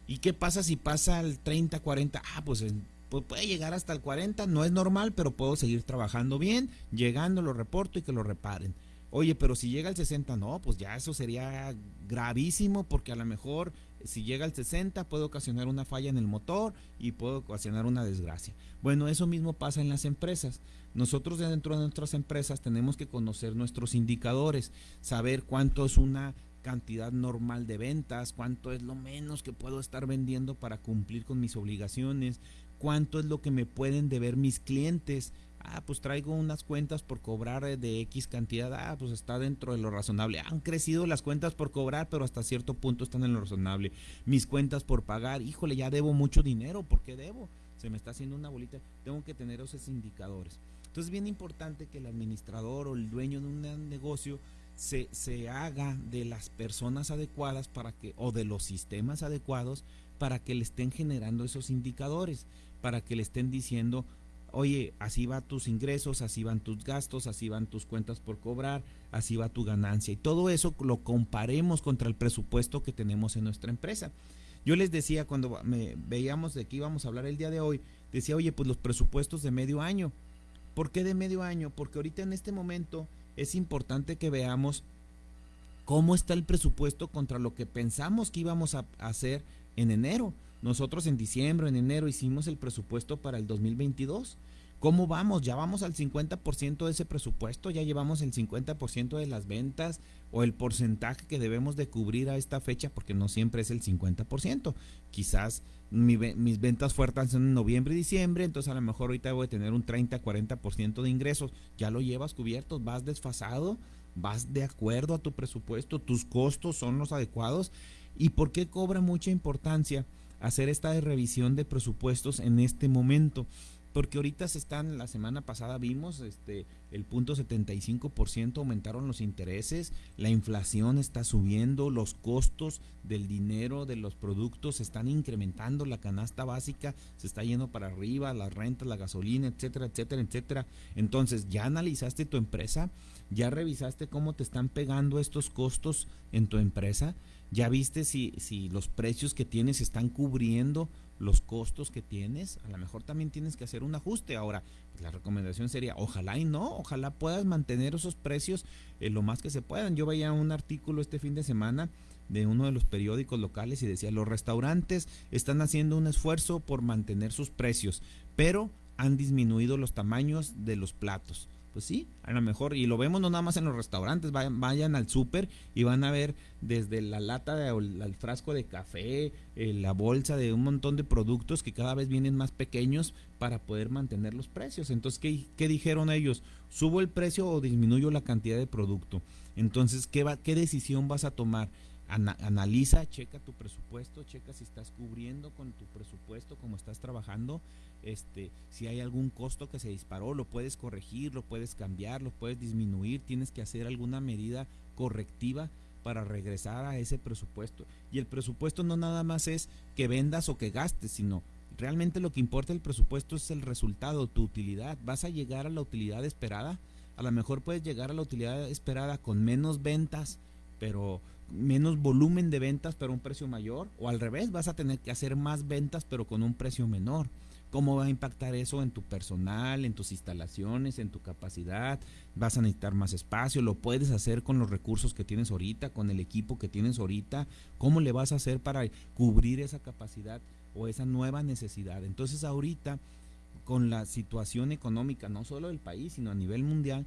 [SPEAKER 8] ¿Y qué pasa si pasa al 30, 40? Ah, pues, pues, puede llegar hasta el 40, no es normal, pero puedo seguir trabajando bien, llegando, lo reporto y que lo reparen. Oye, pero si llega al 60, no, pues ya eso sería gravísimo porque a lo mejor si llega al 60 puede ocasionar una falla en el motor y puede ocasionar una desgracia. Bueno, eso mismo pasa en las empresas. Nosotros dentro de nuestras empresas tenemos que conocer nuestros indicadores, saber cuánto es una cantidad normal de ventas, cuánto es lo menos que puedo estar vendiendo para cumplir con mis obligaciones, cuánto es lo que me pueden deber mis clientes. Ah, pues traigo unas cuentas por cobrar de X cantidad. Ah, pues está dentro de lo razonable. Han crecido las cuentas por cobrar, pero hasta cierto punto están en lo razonable. Mis cuentas por pagar, híjole, ya debo mucho dinero. ¿Por qué debo? Se me está haciendo una bolita. Tengo que tener esos indicadores. Entonces es bien importante que el administrador o el dueño de un negocio se, se haga de las personas adecuadas para que, o de los sistemas adecuados para que le estén generando esos indicadores, para que le estén diciendo oye, así van tus ingresos, así van tus gastos, así van tus cuentas por cobrar, así va tu ganancia. Y todo eso lo comparemos contra el presupuesto que tenemos en nuestra empresa. Yo les decía cuando me veíamos de qué íbamos a hablar el día de hoy, decía, oye, pues los presupuestos de medio año. ¿Por qué de medio año? Porque ahorita en este momento es importante que veamos cómo está el presupuesto contra lo que pensamos que íbamos a hacer en enero. Nosotros en diciembre, en enero hicimos el presupuesto para el 2022. ¿Cómo vamos? Ya vamos al 50% de ese presupuesto, ya llevamos el 50% de las ventas o el porcentaje que debemos de cubrir a esta fecha, porque no siempre es el 50%. Quizás mis ventas fuertes en noviembre y diciembre, entonces a lo mejor ahorita voy a tener un 30-40% de ingresos. Ya lo llevas cubierto, vas desfasado, vas de acuerdo a tu presupuesto, tus costos son los adecuados. ¿Y por qué cobra mucha importancia hacer esta revisión de presupuestos en este momento? Porque ahorita se están, la semana pasada vimos este el punto 75% aumentaron los intereses, la inflación está subiendo, los costos del dinero, de los productos se están incrementando, la canasta básica se está yendo para arriba, las rentas, la gasolina, etcétera, etcétera, etcétera. Entonces, ¿ya analizaste tu empresa? ¿Ya revisaste cómo te están pegando estos costos en tu empresa? ¿Ya viste si, si los precios que tienes están cubriendo los costos que tienes, a lo mejor también tienes que hacer un ajuste. Ahora, la recomendación sería, ojalá y no, ojalá puedas mantener esos precios eh, lo más que se puedan. Yo veía un artículo este fin de semana de uno de los periódicos locales y decía, los restaurantes están haciendo un esfuerzo por mantener sus precios, pero han disminuido los tamaños de los platos. Pues sí, a lo mejor, y lo vemos no nada más en los restaurantes, vayan, al súper y van a ver desde la lata de, el, frasco de café, eh, la bolsa de un montón de productos que cada vez vienen más pequeños para poder mantener los precios. Entonces, ¿qué, qué dijeron ellos? ¿Subo el precio o disminuyo la cantidad de producto? Entonces, ¿qué, va, qué decisión vas a tomar? Analiza, checa tu presupuesto, checa si estás cubriendo con tu presupuesto, como estás trabajando, este, si hay algún costo que se disparó, lo puedes corregir, lo puedes cambiar, lo puedes disminuir, tienes que hacer alguna medida correctiva para regresar a ese presupuesto. Y el presupuesto no nada más es que vendas o que gastes, sino realmente lo que importa el presupuesto es el resultado, tu utilidad. ¿Vas a llegar a la utilidad esperada? A lo mejor puedes llegar a la utilidad esperada con menos ventas, pero menos volumen de ventas pero un precio mayor o al revés vas a tener que hacer más ventas pero con un precio menor. Cómo va a impactar eso en tu personal, en tus instalaciones, en tu capacidad, vas a necesitar más espacio, lo puedes hacer con los recursos que tienes ahorita, con el equipo que tienes ahorita, cómo le vas a hacer para cubrir esa capacidad o esa nueva necesidad. Entonces ahorita, con la situación económica, no solo del país, sino a nivel mundial,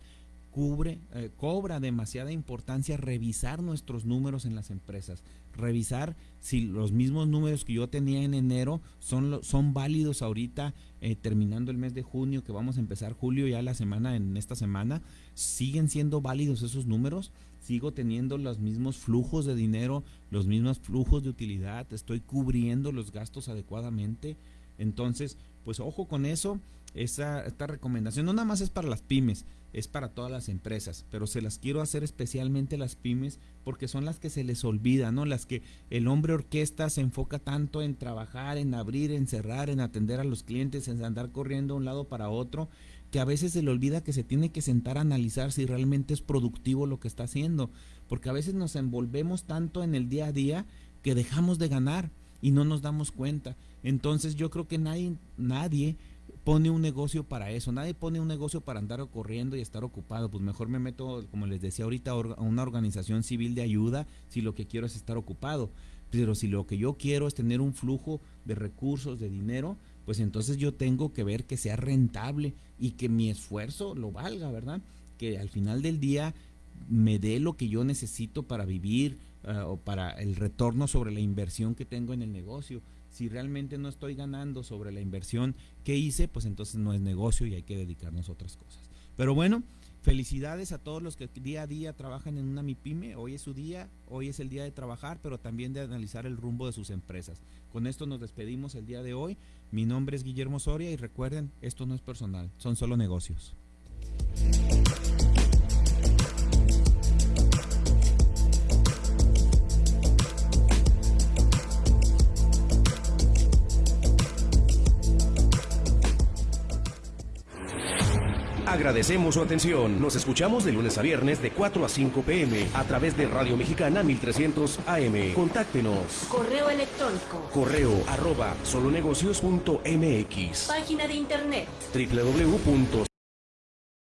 [SPEAKER 8] cubre, eh, cobra demasiada importancia revisar nuestros números en las empresas, revisar si los mismos números que yo tenía en enero son, son válidos ahorita, eh, terminando el mes de junio, que vamos a empezar julio ya la semana, en esta semana, siguen siendo válidos esos números, sigo teniendo los mismos flujos de dinero, los mismos flujos de utilidad, estoy cubriendo los gastos adecuadamente, entonces, pues ojo con eso, esa, esta recomendación no nada más es para las pymes, es para todas las empresas, pero se las quiero hacer especialmente las pymes porque son las que se les olvida, ¿no? Las que el hombre orquesta se enfoca tanto en trabajar, en abrir, en cerrar, en atender a los clientes, en andar corriendo de un lado para otro, que a veces se le olvida que se tiene que sentar a analizar si realmente es productivo lo que está haciendo, porque a veces nos envolvemos tanto en el día a día que dejamos de ganar y no nos damos cuenta. Entonces yo creo que nadie, nadie pone un negocio para eso. Nadie pone un negocio para andar corriendo y estar ocupado. Pues mejor me meto, como les decía ahorita, a una organización civil de ayuda si lo que quiero es estar ocupado. Pero si lo que yo quiero es tener un flujo de recursos, de dinero, pues entonces yo tengo que ver que sea rentable y que mi esfuerzo lo valga, ¿verdad? Que al final del día me dé lo que yo necesito para vivir eh, o para el retorno sobre la inversión que tengo en el negocio si realmente no estoy ganando sobre la inversión que hice, pues entonces no es negocio y hay que dedicarnos a otras cosas. Pero bueno, felicidades a todos los que día a día trabajan en una MIPYME. Hoy es su día, hoy es el día de trabajar, pero también de analizar el rumbo de sus empresas. Con esto nos despedimos el día de hoy. Mi nombre es Guillermo Soria y recuerden, esto no es personal, son solo negocios.
[SPEAKER 1] Agradecemos su atención. Nos escuchamos de lunes a viernes de 4 a 5 pm a través de Radio Mexicana 1300 AM. Contáctenos.
[SPEAKER 6] Correo electrónico.
[SPEAKER 1] Correo arroba solonegocios.mx.
[SPEAKER 6] Página de internet.
[SPEAKER 1] www